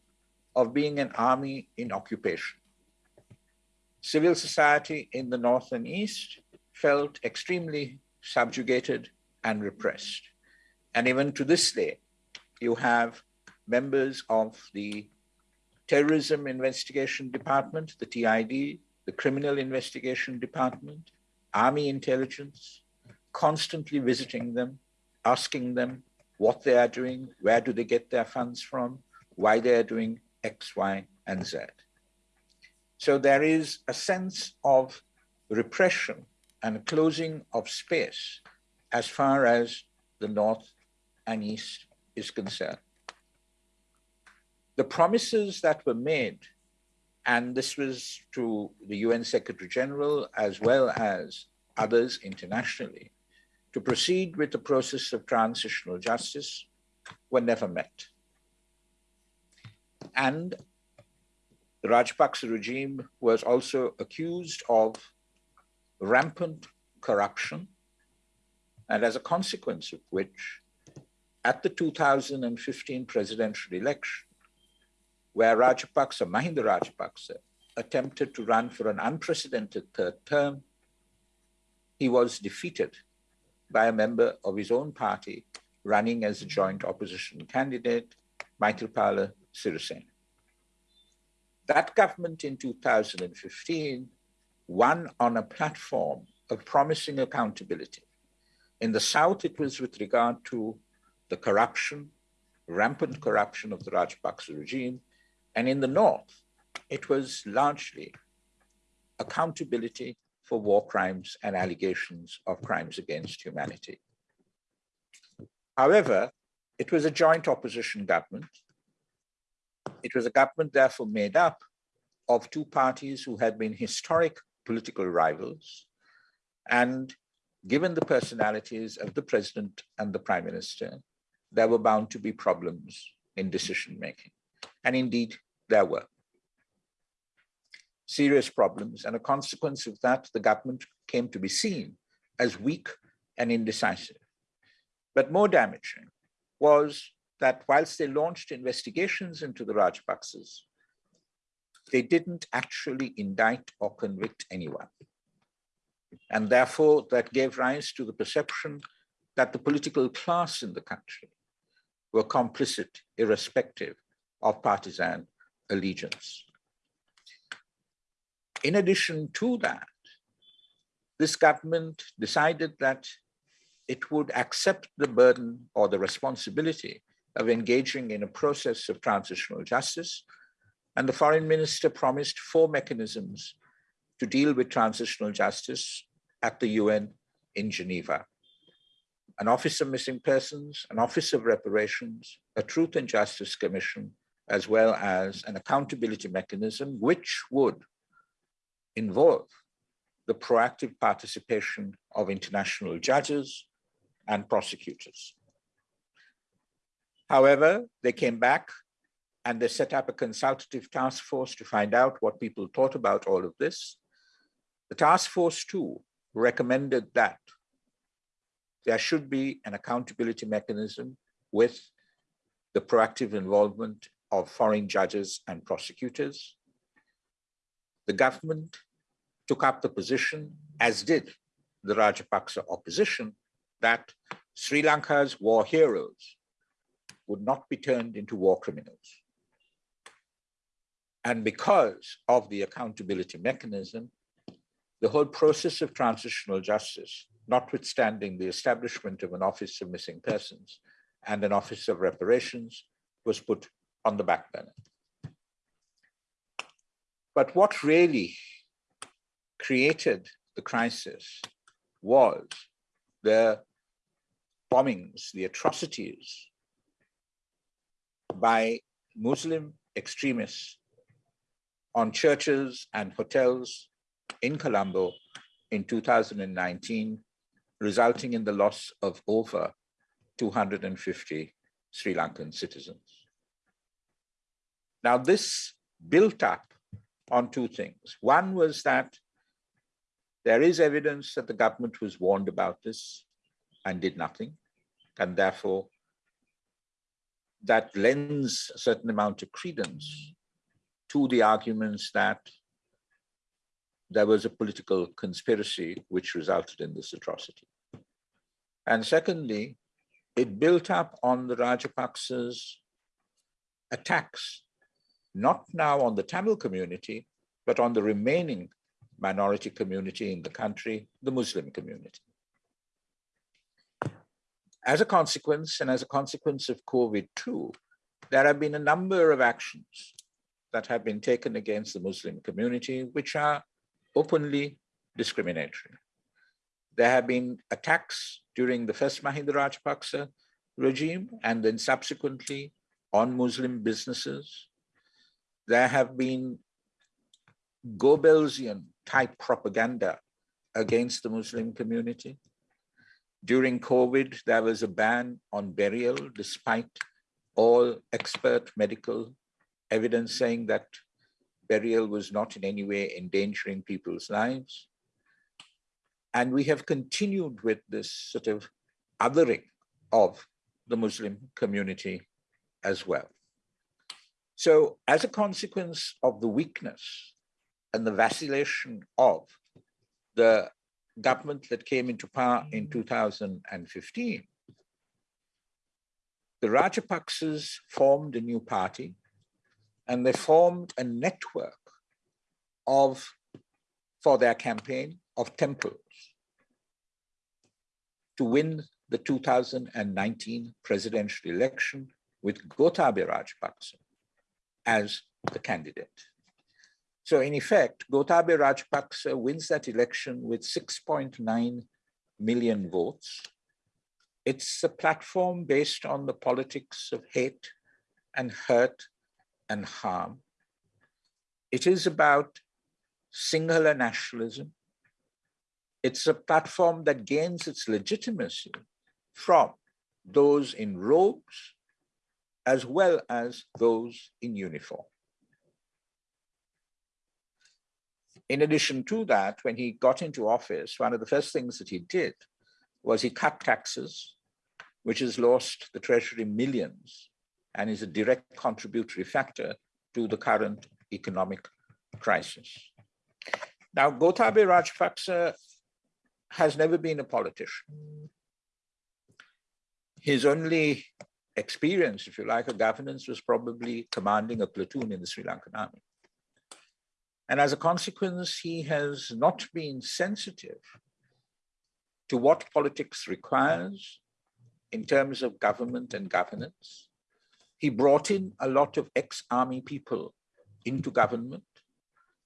of being an army in occupation. Civil society in the North and East felt extremely subjugated and repressed. And even to this day, you have members of the Terrorism Investigation Department, the TID, the Criminal Investigation Department, Army Intelligence, constantly visiting them, asking them what they are doing, where do they get their funds from, why they are doing X, Y, and Z. So there is a sense of repression and closing of space as far as the North and East is concerned. The promises that were made, and this was to the UN Secretary General as well as others internationally, to proceed with the process of transitional justice were never met. And the Rajapaksa regime was also accused of rampant corruption, and as a consequence of which, at the 2015 presidential election, where Rajapaksa, Mahinda Rajapaksa, attempted to run for an unprecedented third term, he was defeated by a member of his own party running as a joint opposition candidate, Maithripala Sirisena. That government in 2015 won on a platform of promising accountability. In the South, it was with regard to the corruption, rampant corruption of the Rajapaksa regime. And in the North, it was largely accountability for war crimes and allegations of crimes against humanity. However, it was a joint opposition government. It was a government therefore made up of two parties who had been historic political rivals. And given the personalities of the president and the prime minister, there were bound to be problems in decision making. And indeed, there were serious problems. And a consequence of that, the government came to be seen as weak and indecisive. But more damaging was that whilst they launched investigations into the Rajapaksas, they didn't actually indict or convict anyone. And therefore, that gave rise to the perception that the political class in the country were complicit, irrespective of partisan allegiance. In addition to that, this government decided that it would accept the burden or the responsibility of engaging in a process of transitional justice and the foreign minister promised four mechanisms to deal with transitional justice at the UN in Geneva. An Office of Missing Persons, an Office of Reparations, a Truth and Justice Commission, as well as an accountability mechanism, which would involve the proactive participation of international judges and prosecutors. However, they came back and they set up a consultative task force to find out what people thought about all of this. The task force too recommended that there should be an accountability mechanism with the proactive involvement of foreign judges and prosecutors. The government took up the position, as did the Rajapaksa opposition, that Sri Lanka's war heroes would not be turned into war criminals. And because of the accountability mechanism, the whole process of transitional justice, notwithstanding the establishment of an Office of Missing Persons and an Office of Reparations, was put on the back burner. But what really created the crisis was the bombings, the atrocities by Muslim extremists on churches and hotels in Colombo in 2019, resulting in the loss of over 250 Sri Lankan citizens. Now, this built up on two things. One was that there is evidence that the government was warned about this and did nothing, and therefore that lends a certain amount of credence to the arguments that there was a political conspiracy which resulted in this atrocity. And secondly, it built up on the Rajapaksa's attacks, not now on the Tamil community, but on the remaining minority community in the country, the Muslim community. As a consequence, and as a consequence of COVID too, there have been a number of actions that have been taken against the Muslim community, which are openly discriminatory. There have been attacks during the first Mahinda Rajapaksa regime and then subsequently on Muslim businesses. There have been Goebbelsian type propaganda against the Muslim community. During COVID, there was a ban on burial despite all expert medical evidence saying that burial was not in any way endangering people's lives. And we have continued with this sort of othering of the Muslim community as well. So as a consequence of the weakness and the vacillation of the government that came into power in 2015, the Rajapaksas formed a new party and they formed a network of, for their campaign, of temples to win the 2019 presidential election with Gotabaya Rajapaksa as the candidate. So in effect, Gotabaya Rajapaksa wins that election with 6.9 million votes. It's a platform based on the politics of hate and hurt and harm. It is about Sinhala nationalism. It's a platform that gains its legitimacy from those in robes as well as those in uniform. In addition to that, when he got into office, one of the first things that he did was he cut taxes, which has lost the treasury millions and is a direct contributory factor to the current economic crisis. Now, Gotabaya Rajapaksa has never been a politician. His only experience, if you like, of governance was probably commanding a platoon in the Sri Lankan army. And as a consequence, he has not been sensitive to what politics requires in terms of government and governance. He brought in a lot of ex-army people into government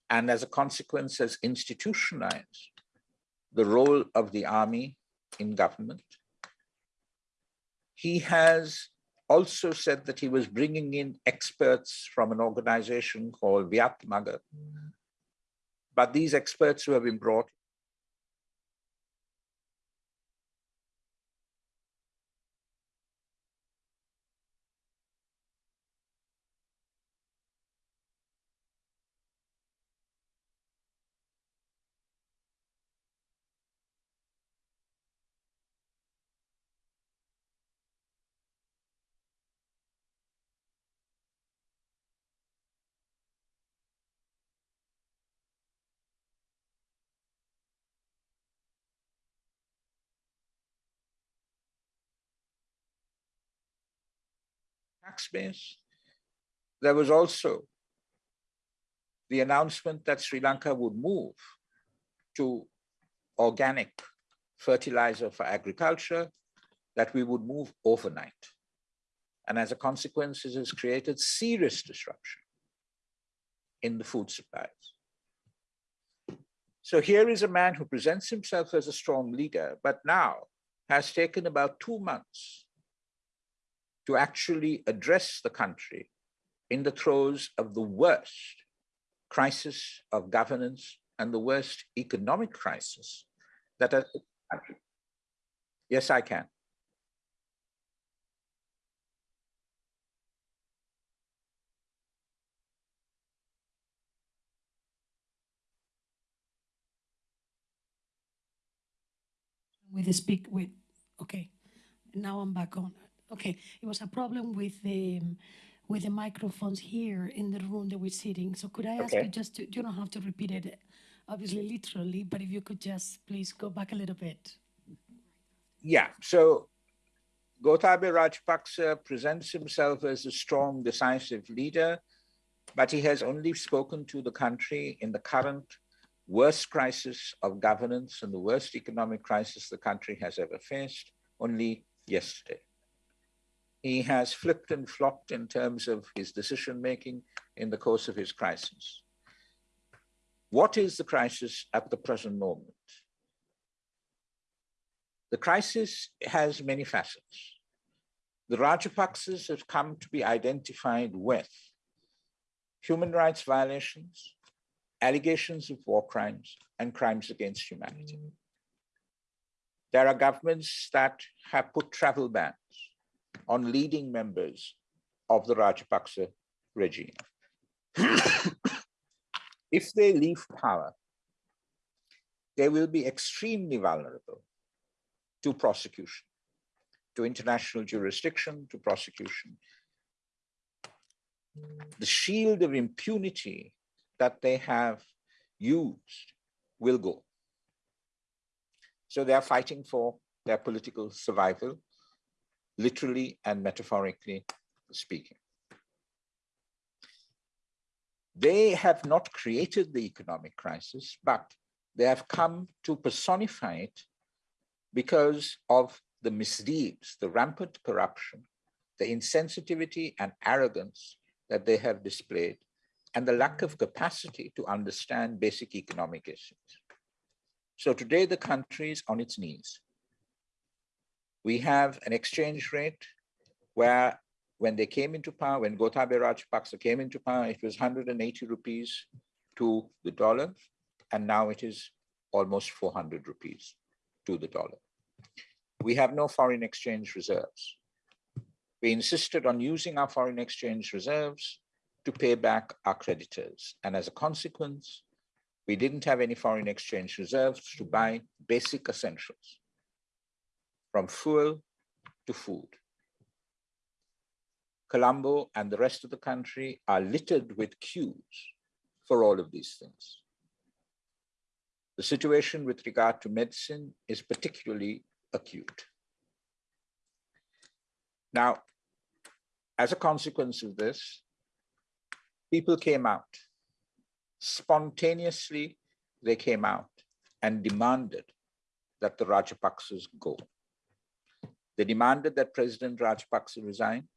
and as a consequence has institutionalized the role of the army in government. He has also said that he was bringing in experts from an organization called Viat Magar. But these experts who have been brought base. There was also the announcement that Sri Lanka would move to organic fertilizer for agriculture, that we would move overnight. And as a consequence, it has created serious disruption in the food supplies. So here is a man who presents himself as a strong leader, but now has taken about two months to actually address the country in the throes of the worst crisis of governance and the worst economic crisis that has Yes, I can. with the speak with okay. Now i'm back on okay it was a problem with the with the microphones here in the room that we're sitting so could i ask Okay. you just to you don't have to repeat it obviously literally but if you could just please go back a little bit Yeah, so Gotabaya Rajapaksa presents himself as a strong, decisive leader, but he has only spoken to the country in the current worst crisis of governance and the worst economic crisis the country has ever faced only yesterday. He has flipped and flopped in terms of his decision making in the course of his crisis. What is the crisis at the present moment? The crisis has many facets. The Rajapaksas have come to be identified with human rights violations, allegations of war crimes, and crimes against humanity. Mm. There are governments that have put travel bans on leading members of the Rajapaksa regime. *coughs* if they leave power, they will be extremely vulnerable to prosecution, to international jurisdiction, to prosecution. The shield of impunity that they have used will go. So they are fighting for their political survival, literally and metaphorically speaking. They have not created the economic crisis, but they have come to personify it because of the misdeeds, the rampant corruption, the insensitivity and arrogance that they have displayed, and the lack of capacity to understand basic economic issues. So today the country is on its knees. We have an exchange rate where when they came into power, when Gotabaya Rajapaksa came into power, it was 180 rupees to the dollar, and now it is almost 400 rupees to the dollar. We have no foreign exchange reserves. We insisted on using our foreign exchange reserves to pay back our creditors. And as a consequence, we didn't have any foreign exchange reserves to buy basic essentials, from fuel to food. Colombo and the rest of the country are littered with queues for all of these things. The situation with regard to medicine is particularly acute. Now, as a consequence of this, people came out. Spontaneously, they came out and demanded that the Rajapaksas go. They demanded that President Rajapaksa resign,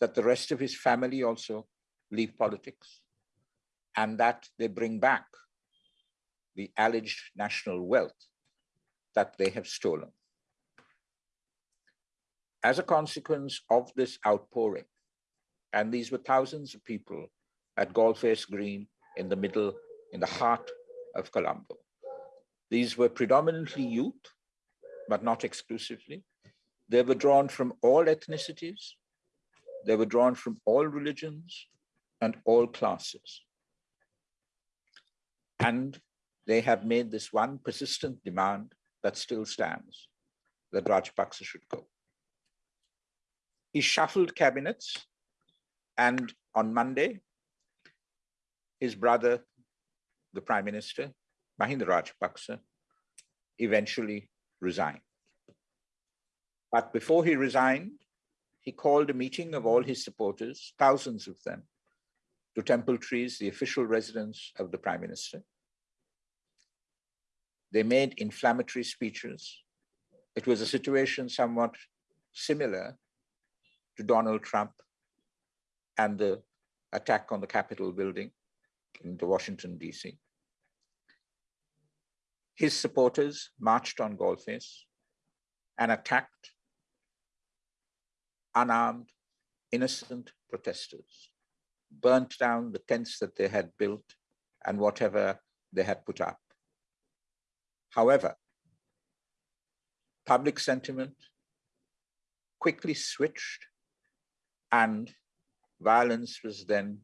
that the rest of his family also leave politics, and that they bring back the alleged national wealth that they have stolen. As a consequence of this outpouring, and these were thousands of people at Galle Face Green in the middle, in the heart of Colombo. These were predominantly youth, but not exclusively. They were drawn from all ethnicities. They were drawn from all religions and all classes. And they have made this one persistent demand that still stands, that Rajapaksa should go. He shuffled cabinets and on Monday, his brother, the prime minister, Mahinda Rajapaksa, eventually resigned. But before he resigned, he called a meeting of all his supporters, thousands of them, to Temple Trees, the official residence of the prime minister. They made inflammatory speeches. It was a situation somewhat similar to Donald Trump and the attack on the Capitol building in the Washington, DC. His supporters marched on Galle Face and attacked unarmed, innocent protesters, burnt down the tents that they had built and whatever they had put up. However, public sentiment quickly switched and violence was then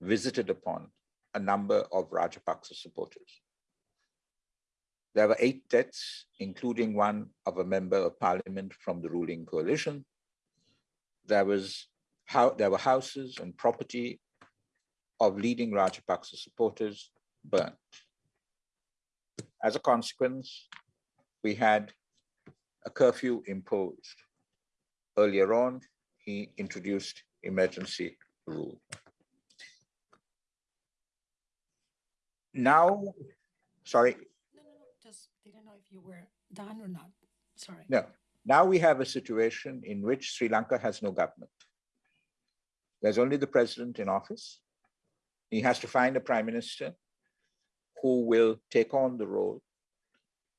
visited upon a number of Rajapaksa supporters. There were eight deaths, including one of a member of parliament from the ruling coalition. There was how there were houses and property of leading Rajapaksa supporters burnt. As a consequence, we had a curfew imposed. Earlier on, he introduced emergency rule. Now, sorry, No, no, no, just didn't know if you were done or not. Sorry. no. Now we have a situation in which Sri Lanka has no government. There's only the president in office. He has to find a prime minister who will take on the role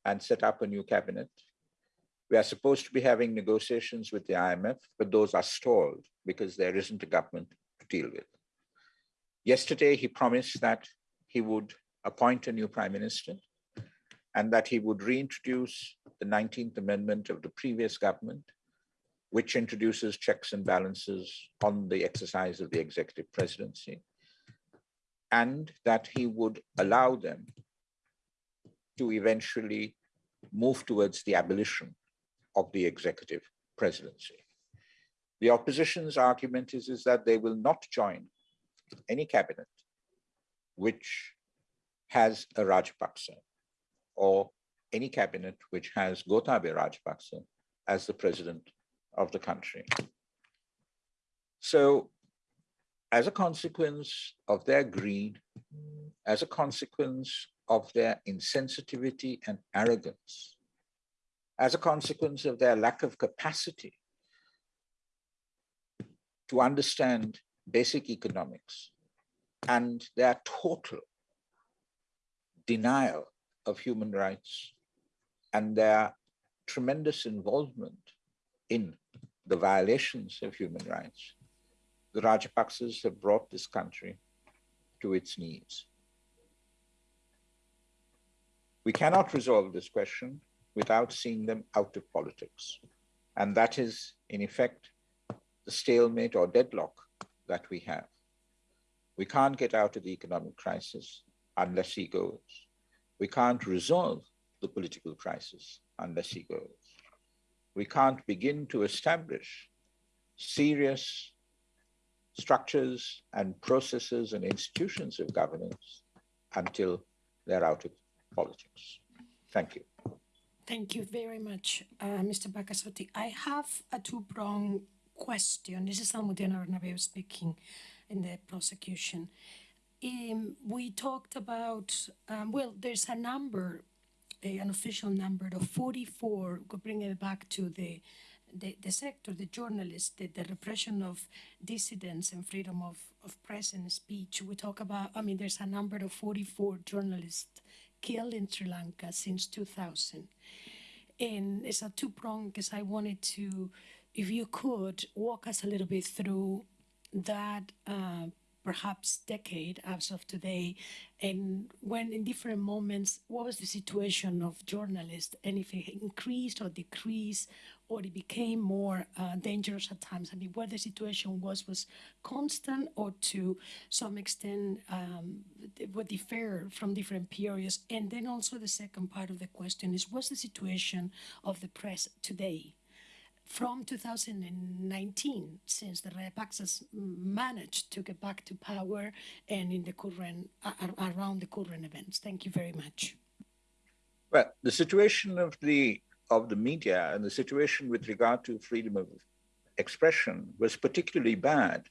and set up a new cabinet. We are supposed to be having negotiations with the IMF, but those are stalled because there isn't a government to deal with. Yesterday, he promised that he would appoint a new prime minister and that he would reintroduce the 19th Amendment of the previous government, which introduces checks and balances on the exercise of the executive presidency, and that he would allow them to eventually move towards the abolition of the executive presidency. The opposition's argument is, is that they will not join any cabinet which has a Rajapaksa or any cabinet which has Gotabaya Rajapaksa as the president of the country. So as a consequence of their greed, as a consequence of their insensitivity and arrogance, as a consequence of their lack of capacity to understand basic economics and their total denial of human rights and their tremendous involvement in the violations of human rights, the Rajapaksas have brought this country to its knees. We cannot resolve this question without seeing them out of politics. And that is, in effect, the stalemate or deadlock that we have. We can't get out of the economic crisis unless he goes. We can't resolve the political crisis unless he goes. We can't begin to establish serious structures and processes and institutions of governance until they're out of politics. Thank you. Thank you very much, uh, Mr. Paikiasothy. I have a two-pronged question. This is Almudena Bernabeu speaking in the prosecution. Um, we talked about, um, well, there's a number, a, an official number of 44, go bring it back to the, the, the sector, the journalists, the, the repression of dissidents and freedom of, of press and speech. We talk about, I mean, there's a number of 44 journalists killed in Sri Lanka since 2000. And it's a two-pronged because I wanted to, if you could, walk us a little bit through that uh, perhaps decade as of today, and when in different moments, what was the situation of journalists, and if it increased or decreased, or it became more uh, dangerous at times. I mean, where the situation was was constant, or to some extent um, would differ from different periods. And then also the second part of the question is, what's the situation of the press today? From 2019, since the Rajapaksas managed to get back to power and in the current, around the current events. Thank you very much. Well, the situation of the of the media and the situation with regard to freedom of expression was particularly bad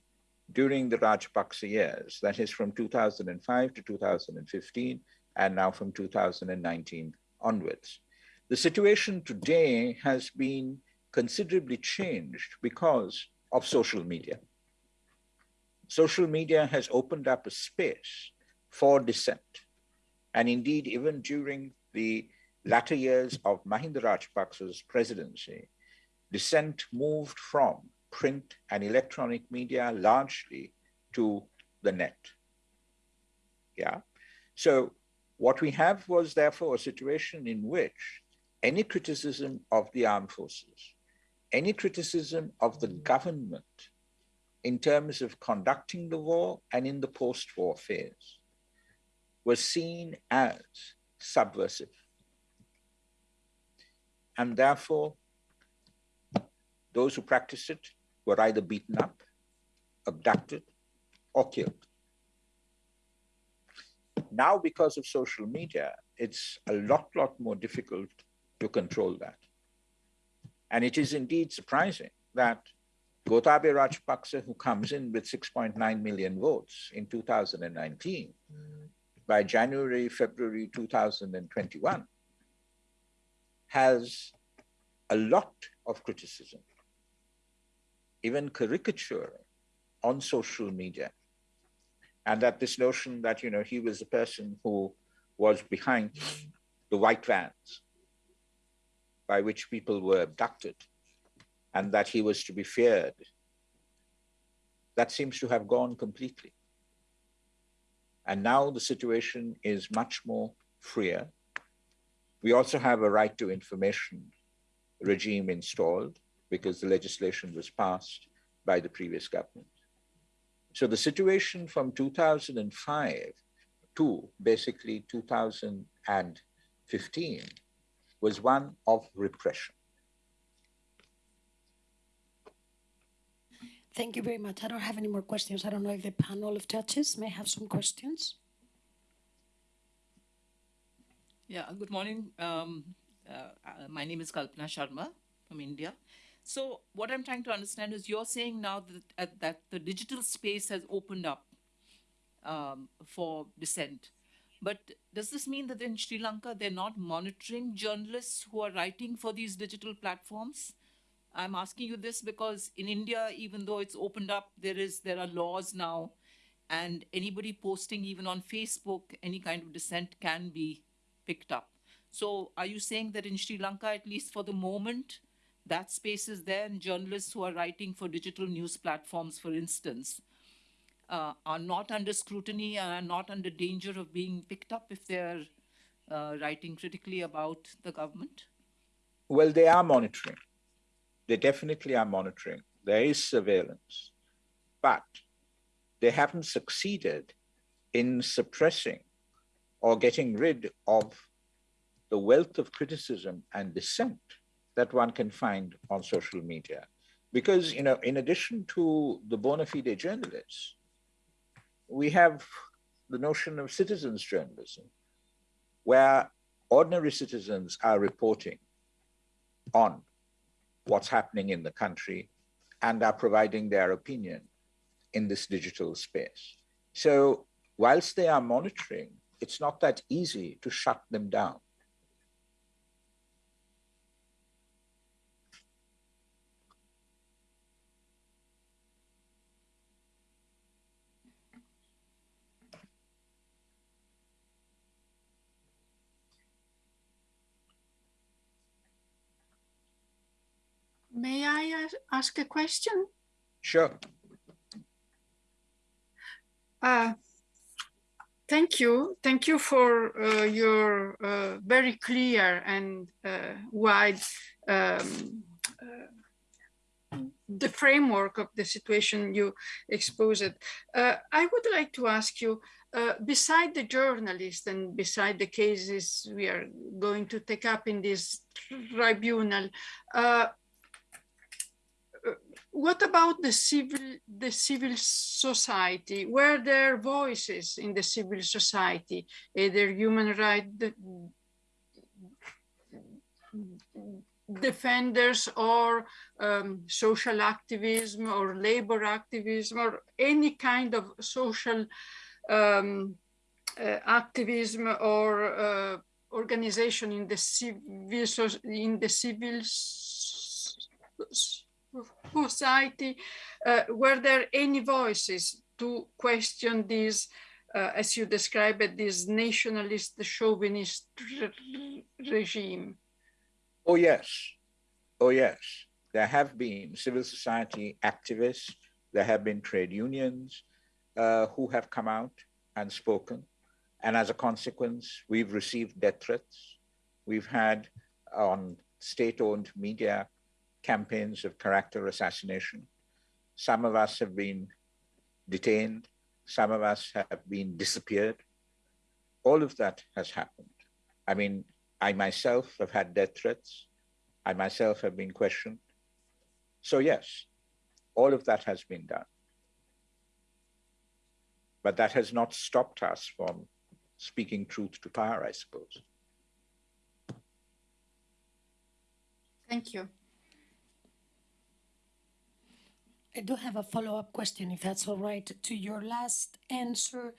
during the Rajapaksa years, that is from 2005 to 2015, and now from 2019 onwards. The situation today has been considerably changed because of social media. Social media has opened up a space for dissent. And indeed, even during the latter years of Mahinda Rajapaksa's presidency, dissent moved from print and electronic media largely to the net. Yeah. So what we have was therefore a situation in which any criticism of the armed forces, any criticism of the government in terms of conducting the war and in the post-war phase was seen as subversive. And therefore, those who practiced it were either beaten up, abducted, or killed. Now, because of social media, it's a lot, lot more difficult to control that. And it is indeed surprising that Gotabaya Rajapaksa, who comes in with 6.9 million votes in 2019, by January, February 2021, has a lot of criticism, even caricature on social media. And that this notion that, you know, he was the person who was behind the white vans by which people were abducted and that he was to be feared, that seems to have gone completely. And now the situation is much more freer. We also have a right to information regime installed because the legislation was passed by the previous government. So the situation from 2005 to basically 2015 was one of repression. Thank you very much. I don't have any more questions. I don't know if the panel of judges may have some questions. Yeah, good morning. Um, uh, uh, my name is Kalpana Sharma from India. So what I'm trying to understand is you're saying now that, uh, that the digital space has opened up um, for dissent. But does this mean that in Sri Lanka, they're not monitoring journalists who are writing for these digital platforms? I'm asking you this because in India, even though it's opened up, there is there are laws now, and anybody posting even on Facebook any kind of dissent can be picked up. So are you saying that in Sri Lanka, at least for the moment, that space is there and journalists who are writing for digital news platforms, for instance, uh, are not under scrutiny and are not under danger of being picked up if they're uh, writing critically about the government? Well, they are monitoring. They definitely are monitoring. There is surveillance, but they haven't succeeded in suppressing or getting rid of the wealth of criticism and dissent that one can find on social media. Because, you know, in addition to the bona fide journalists, we have the notion of citizens journalism, where ordinary citizens are reporting on what's happening in the country and are providing their opinion in this digital space. So whilst they are monitoring, it's not that easy to shut them down. May I ask a question? Sure. Uh, Thank you. Thank you for uh, your uh, very clear and uh, wide um, uh, the framework of the situation you exposed. Uh, I would like to ask you, uh, beside the journalists and beside the cases we are going to take up in this tribunal, uh, what about the civil the civil society? Were there voices in the civil society either human rights defenders or um, social activism or labor activism or any kind of social um, uh, activism or uh, organization in the civil in the civil society uh, were there any voices to question this uh, as you describe it this nationalist chauvinist regime Oh, yes. Oh, yes. There have been civil society activists, there have been trade unions uh, who have come out and spoken. And as a consequence, we've received death threats. We've had on state owned media campaigns of character assassination. Some of us have been detained, some of us have been disappeared. All of that has happened. I mean, I myself have had death threats. I myself have been questioned. So, yes, all of that has been done. But that has not stopped us from speaking truth to power, I suppose. Thank you. I do have a follow-up question, if that's all right, to your last answer.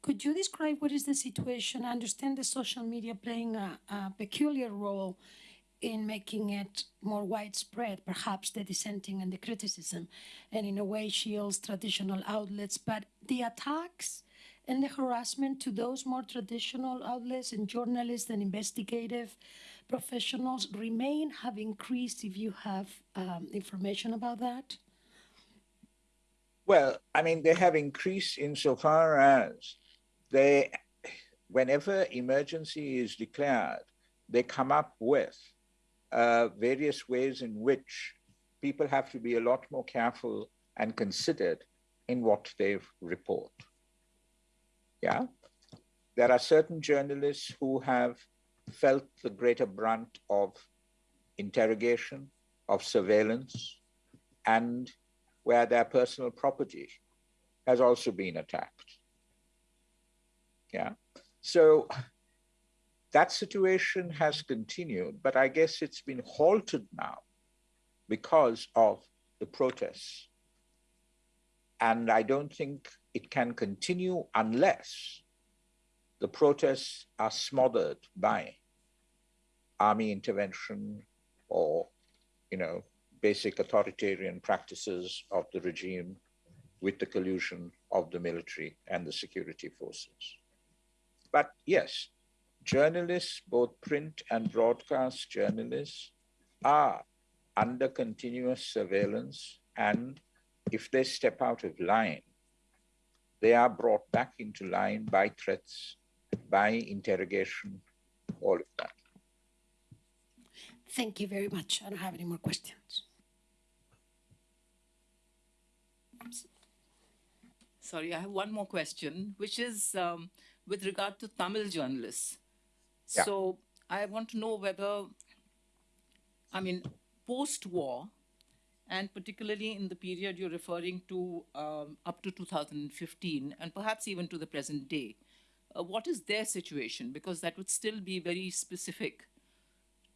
Could you describe what is the situation? I understand the social media playing a, a peculiar role in making it more widespread, perhaps the dissenting and the criticism, and in a way shields traditional outlets. But the attacks and the harassment to those more traditional outlets and journalists and investigative professionals remain, have increased if you have um, information about that? Well, I mean, they have increased insofar as they, whenever emergency is declared, they come up with uh, various ways in which people have to be a lot more careful and considered in what they report. Yeah. There are certain journalists who have felt the greater brunt of interrogation, of surveillance, and where their personal property has also been attacked. Yeah. So that situation has continued, but I guess it's been halted now because of the protests. And I don't think it can continue unless the protests are smothered by army intervention or, you know, basic authoritarian practices of the regime with the collusion of the military and the security forces. But yes, journalists, both print and broadcast journalists, are under continuous surveillance. And if they step out of line, they are brought back into line by threats, by interrogation, all of that. Thank you very much. I don't have any more questions. Sorry, I have one more question, which is um, with regard to Tamil journalists. Yeah. So I want to know whether, I mean, post-war, and particularly in the period you're referring to um, up to 2015, and perhaps even to the present day, uh, what is their situation? Because that would still be very specific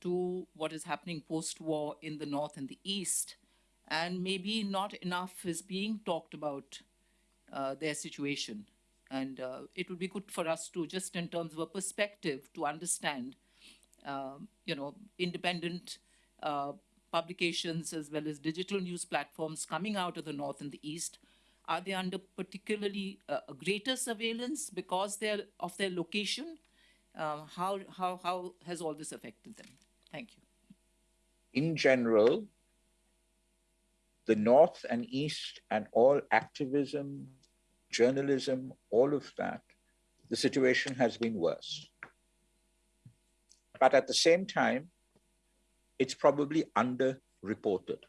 to what is happening post-war in the north and the east, and maybe not enough is being talked about uh, their situation. And uh, it would be good for us to just in terms of a perspective to understand, um, you know, independent uh, publications as well as digital news platforms coming out of the north and the east. Are they under particularly uh, greater surveillance because they're of their location? Uh, how, how, how has all this affected them? Thank you. In general, the North and East and all activism, journalism, all of that, the situation has been worse. But at the same time, it's probably underreported.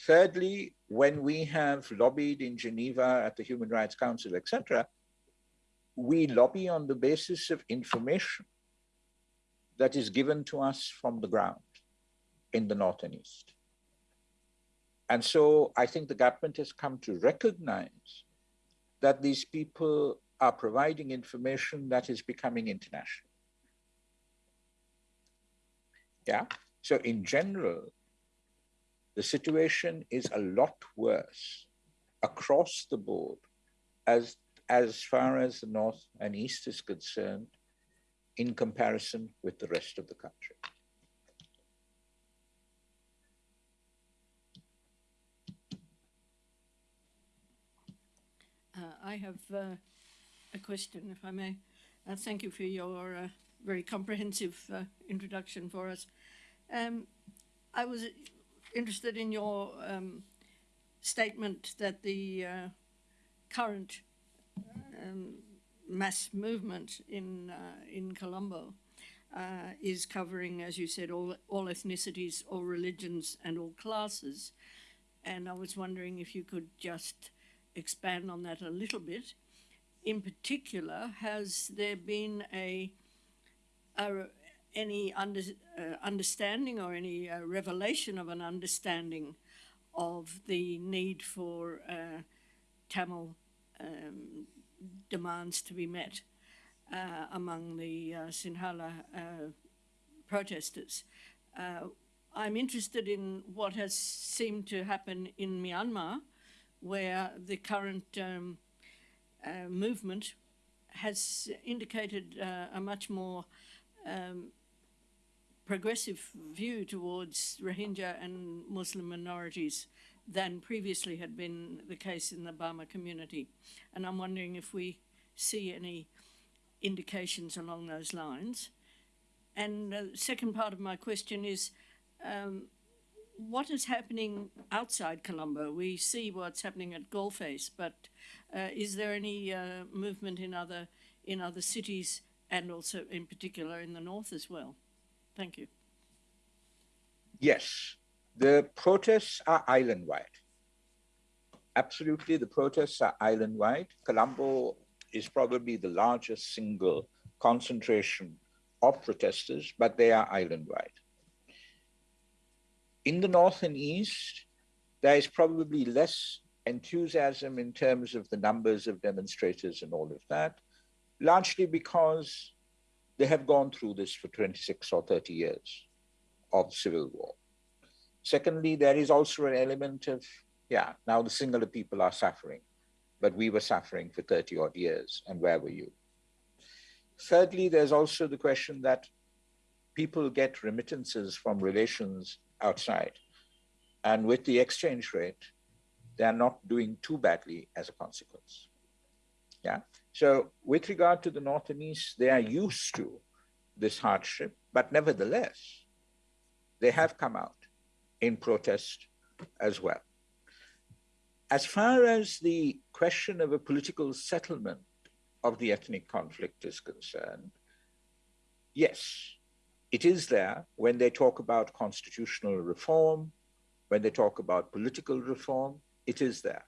Thirdly, when we have lobbied in Geneva at the Human Rights Council, etc., we lobby on the basis of information that is given to us from the ground in the North and East. And so I think the government has come to recognize that these people are providing information that is becoming international. Yeah. So in general, the situation is a lot worse across the board as as far as the north and east is concerned in comparison with the rest of the country. I have uh, a question, if I may. Uh, thank you for your uh, very comprehensive uh, introduction for us. Um, I was interested in your um, statement that the uh, current um, mass movement in uh, in Colombo uh, is covering, as you said, all all ethnicities, all religions, and all classes. And I was wondering if you could just expand on that a little bit. In particular, has there been a, a any under, uh, understanding or any uh, revelation of an understanding of the need for uh, Tamil um, demands to be met uh, among the uh, Sinhala uh, protesters. I'm interested in what has seemed to happen in Myanmar, where the current um, uh, movement has indicated uh, a much more um, progressive view towards Rohingya and Muslim minorities than previously had been the case in the Burma community. And I'm wondering if we see any indications along those lines. And the second part of my question is, um, what is happening outside Colombo? We see what's happening at Galle Face, but uh, is there any uh, movement in other in other cities and also in particular in the north as well? Thank you. Yes, the protests are island-wide. Absolutely, the protests are island-wide. Colombo is probably the largest single concentration of protesters, but they are island-wide. In the north and east, there is probably less enthusiasm in terms of the numbers of demonstrators and all of that, largely because they have gone through this for 26 or 30 years of civil war. Secondly, there is also an element of, yeah, now the Sinhala people are suffering, but we were suffering for 30 odd years, and where were you? Thirdly, there's also the question that people get remittances from relations outside. And with the exchange rate, they're not doing too badly as a consequence. Yeah. So with regard to the North and East, they are used to this hardship, but nevertheless, they have come out in protest as well. As far as the question of a political settlement of the ethnic conflict is concerned, yes, it is there when they talk about constitutional reform, when they talk about political reform, it is there.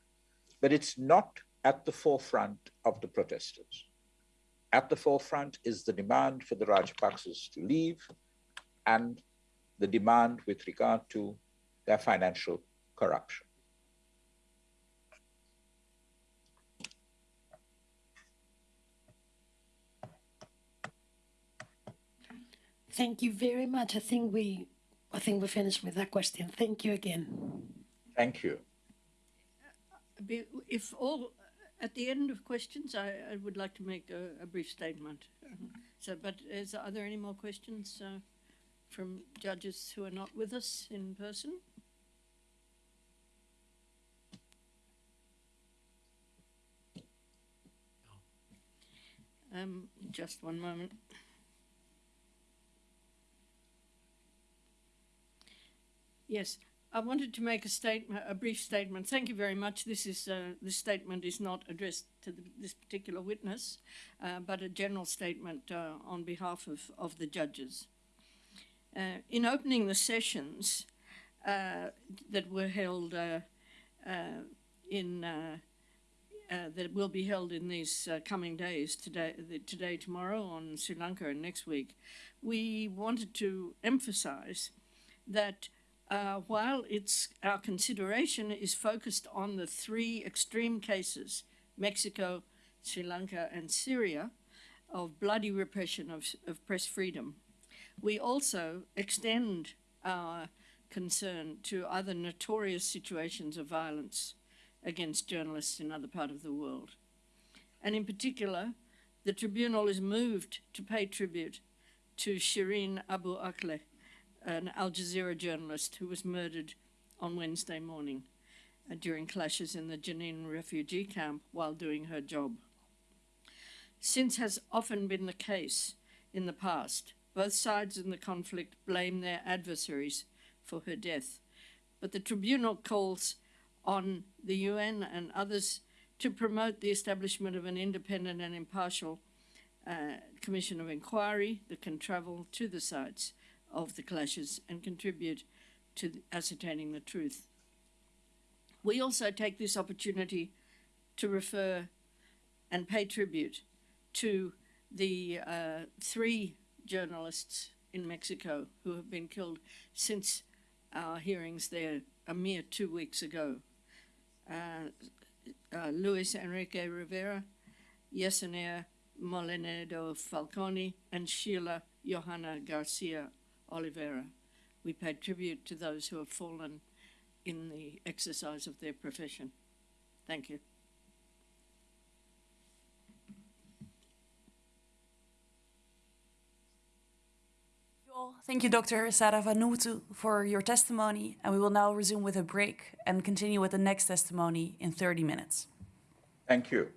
But it's not at the forefront of the protesters. At the forefront is the demand for the Rajapaksas to leave and the demand with regard to their financial corruption. Thank you very much. I think we, I think we finished with that question. Thank you again. Thank you. If all, at the end of questions, I, I would like to make a, a brief statement. So, but is, are there any more questions uh, from judges who are not with us in person? Um, just one moment. Yes, I wanted to make a statement, a brief statement. Thank you very much. This is uh, this statement is not addressed to the, this particular witness, uh, but a general statement uh, on behalf of, of the judges. Uh, in opening the sessions uh, that were held uh, in that will be held in these coming days, today, today, tomorrow, on Sri Lanka, and next week, we wanted to emphasise that uh, while it's our consideration is focused on the three extreme cases, Mexico, Sri Lanka, and Syria, of bloody repression of, of press freedom, we also extend our concern to other notorious situations of violence against journalists in other parts of the world. And in particular, the tribunal is moved to pay tribute to Shireen Abu Akleh, an Al Jazeera journalist who was murdered on Wednesday morning uh, during clashes in the Jenin refugee camp while doing her job. Since has often been the case in the past, both sides in the conflict blame their adversaries for her death. But the tribunal calls on the UN and others to promote the establishment of an independent and impartial uh, commission of inquiry that can travel to the sites of the clashes and contribute to ascertaining the truth. We also take this opportunity to refer and pay tribute to the uh, three journalists in Mexico who have been killed since our hearings there a mere two weeks ago. Uh, uh, Luis Enrique Rivera, Yesenia Mollinedo Falcón, and Sheila Johana Garcia Olivera. We pay tribute to those who have fallen in the exercise of their profession. Thank you. Thank you, Dr. Saravanamuttu, for your testimony, and we will now resume with a break and continue with the next testimony in 30 minutes. Thank you.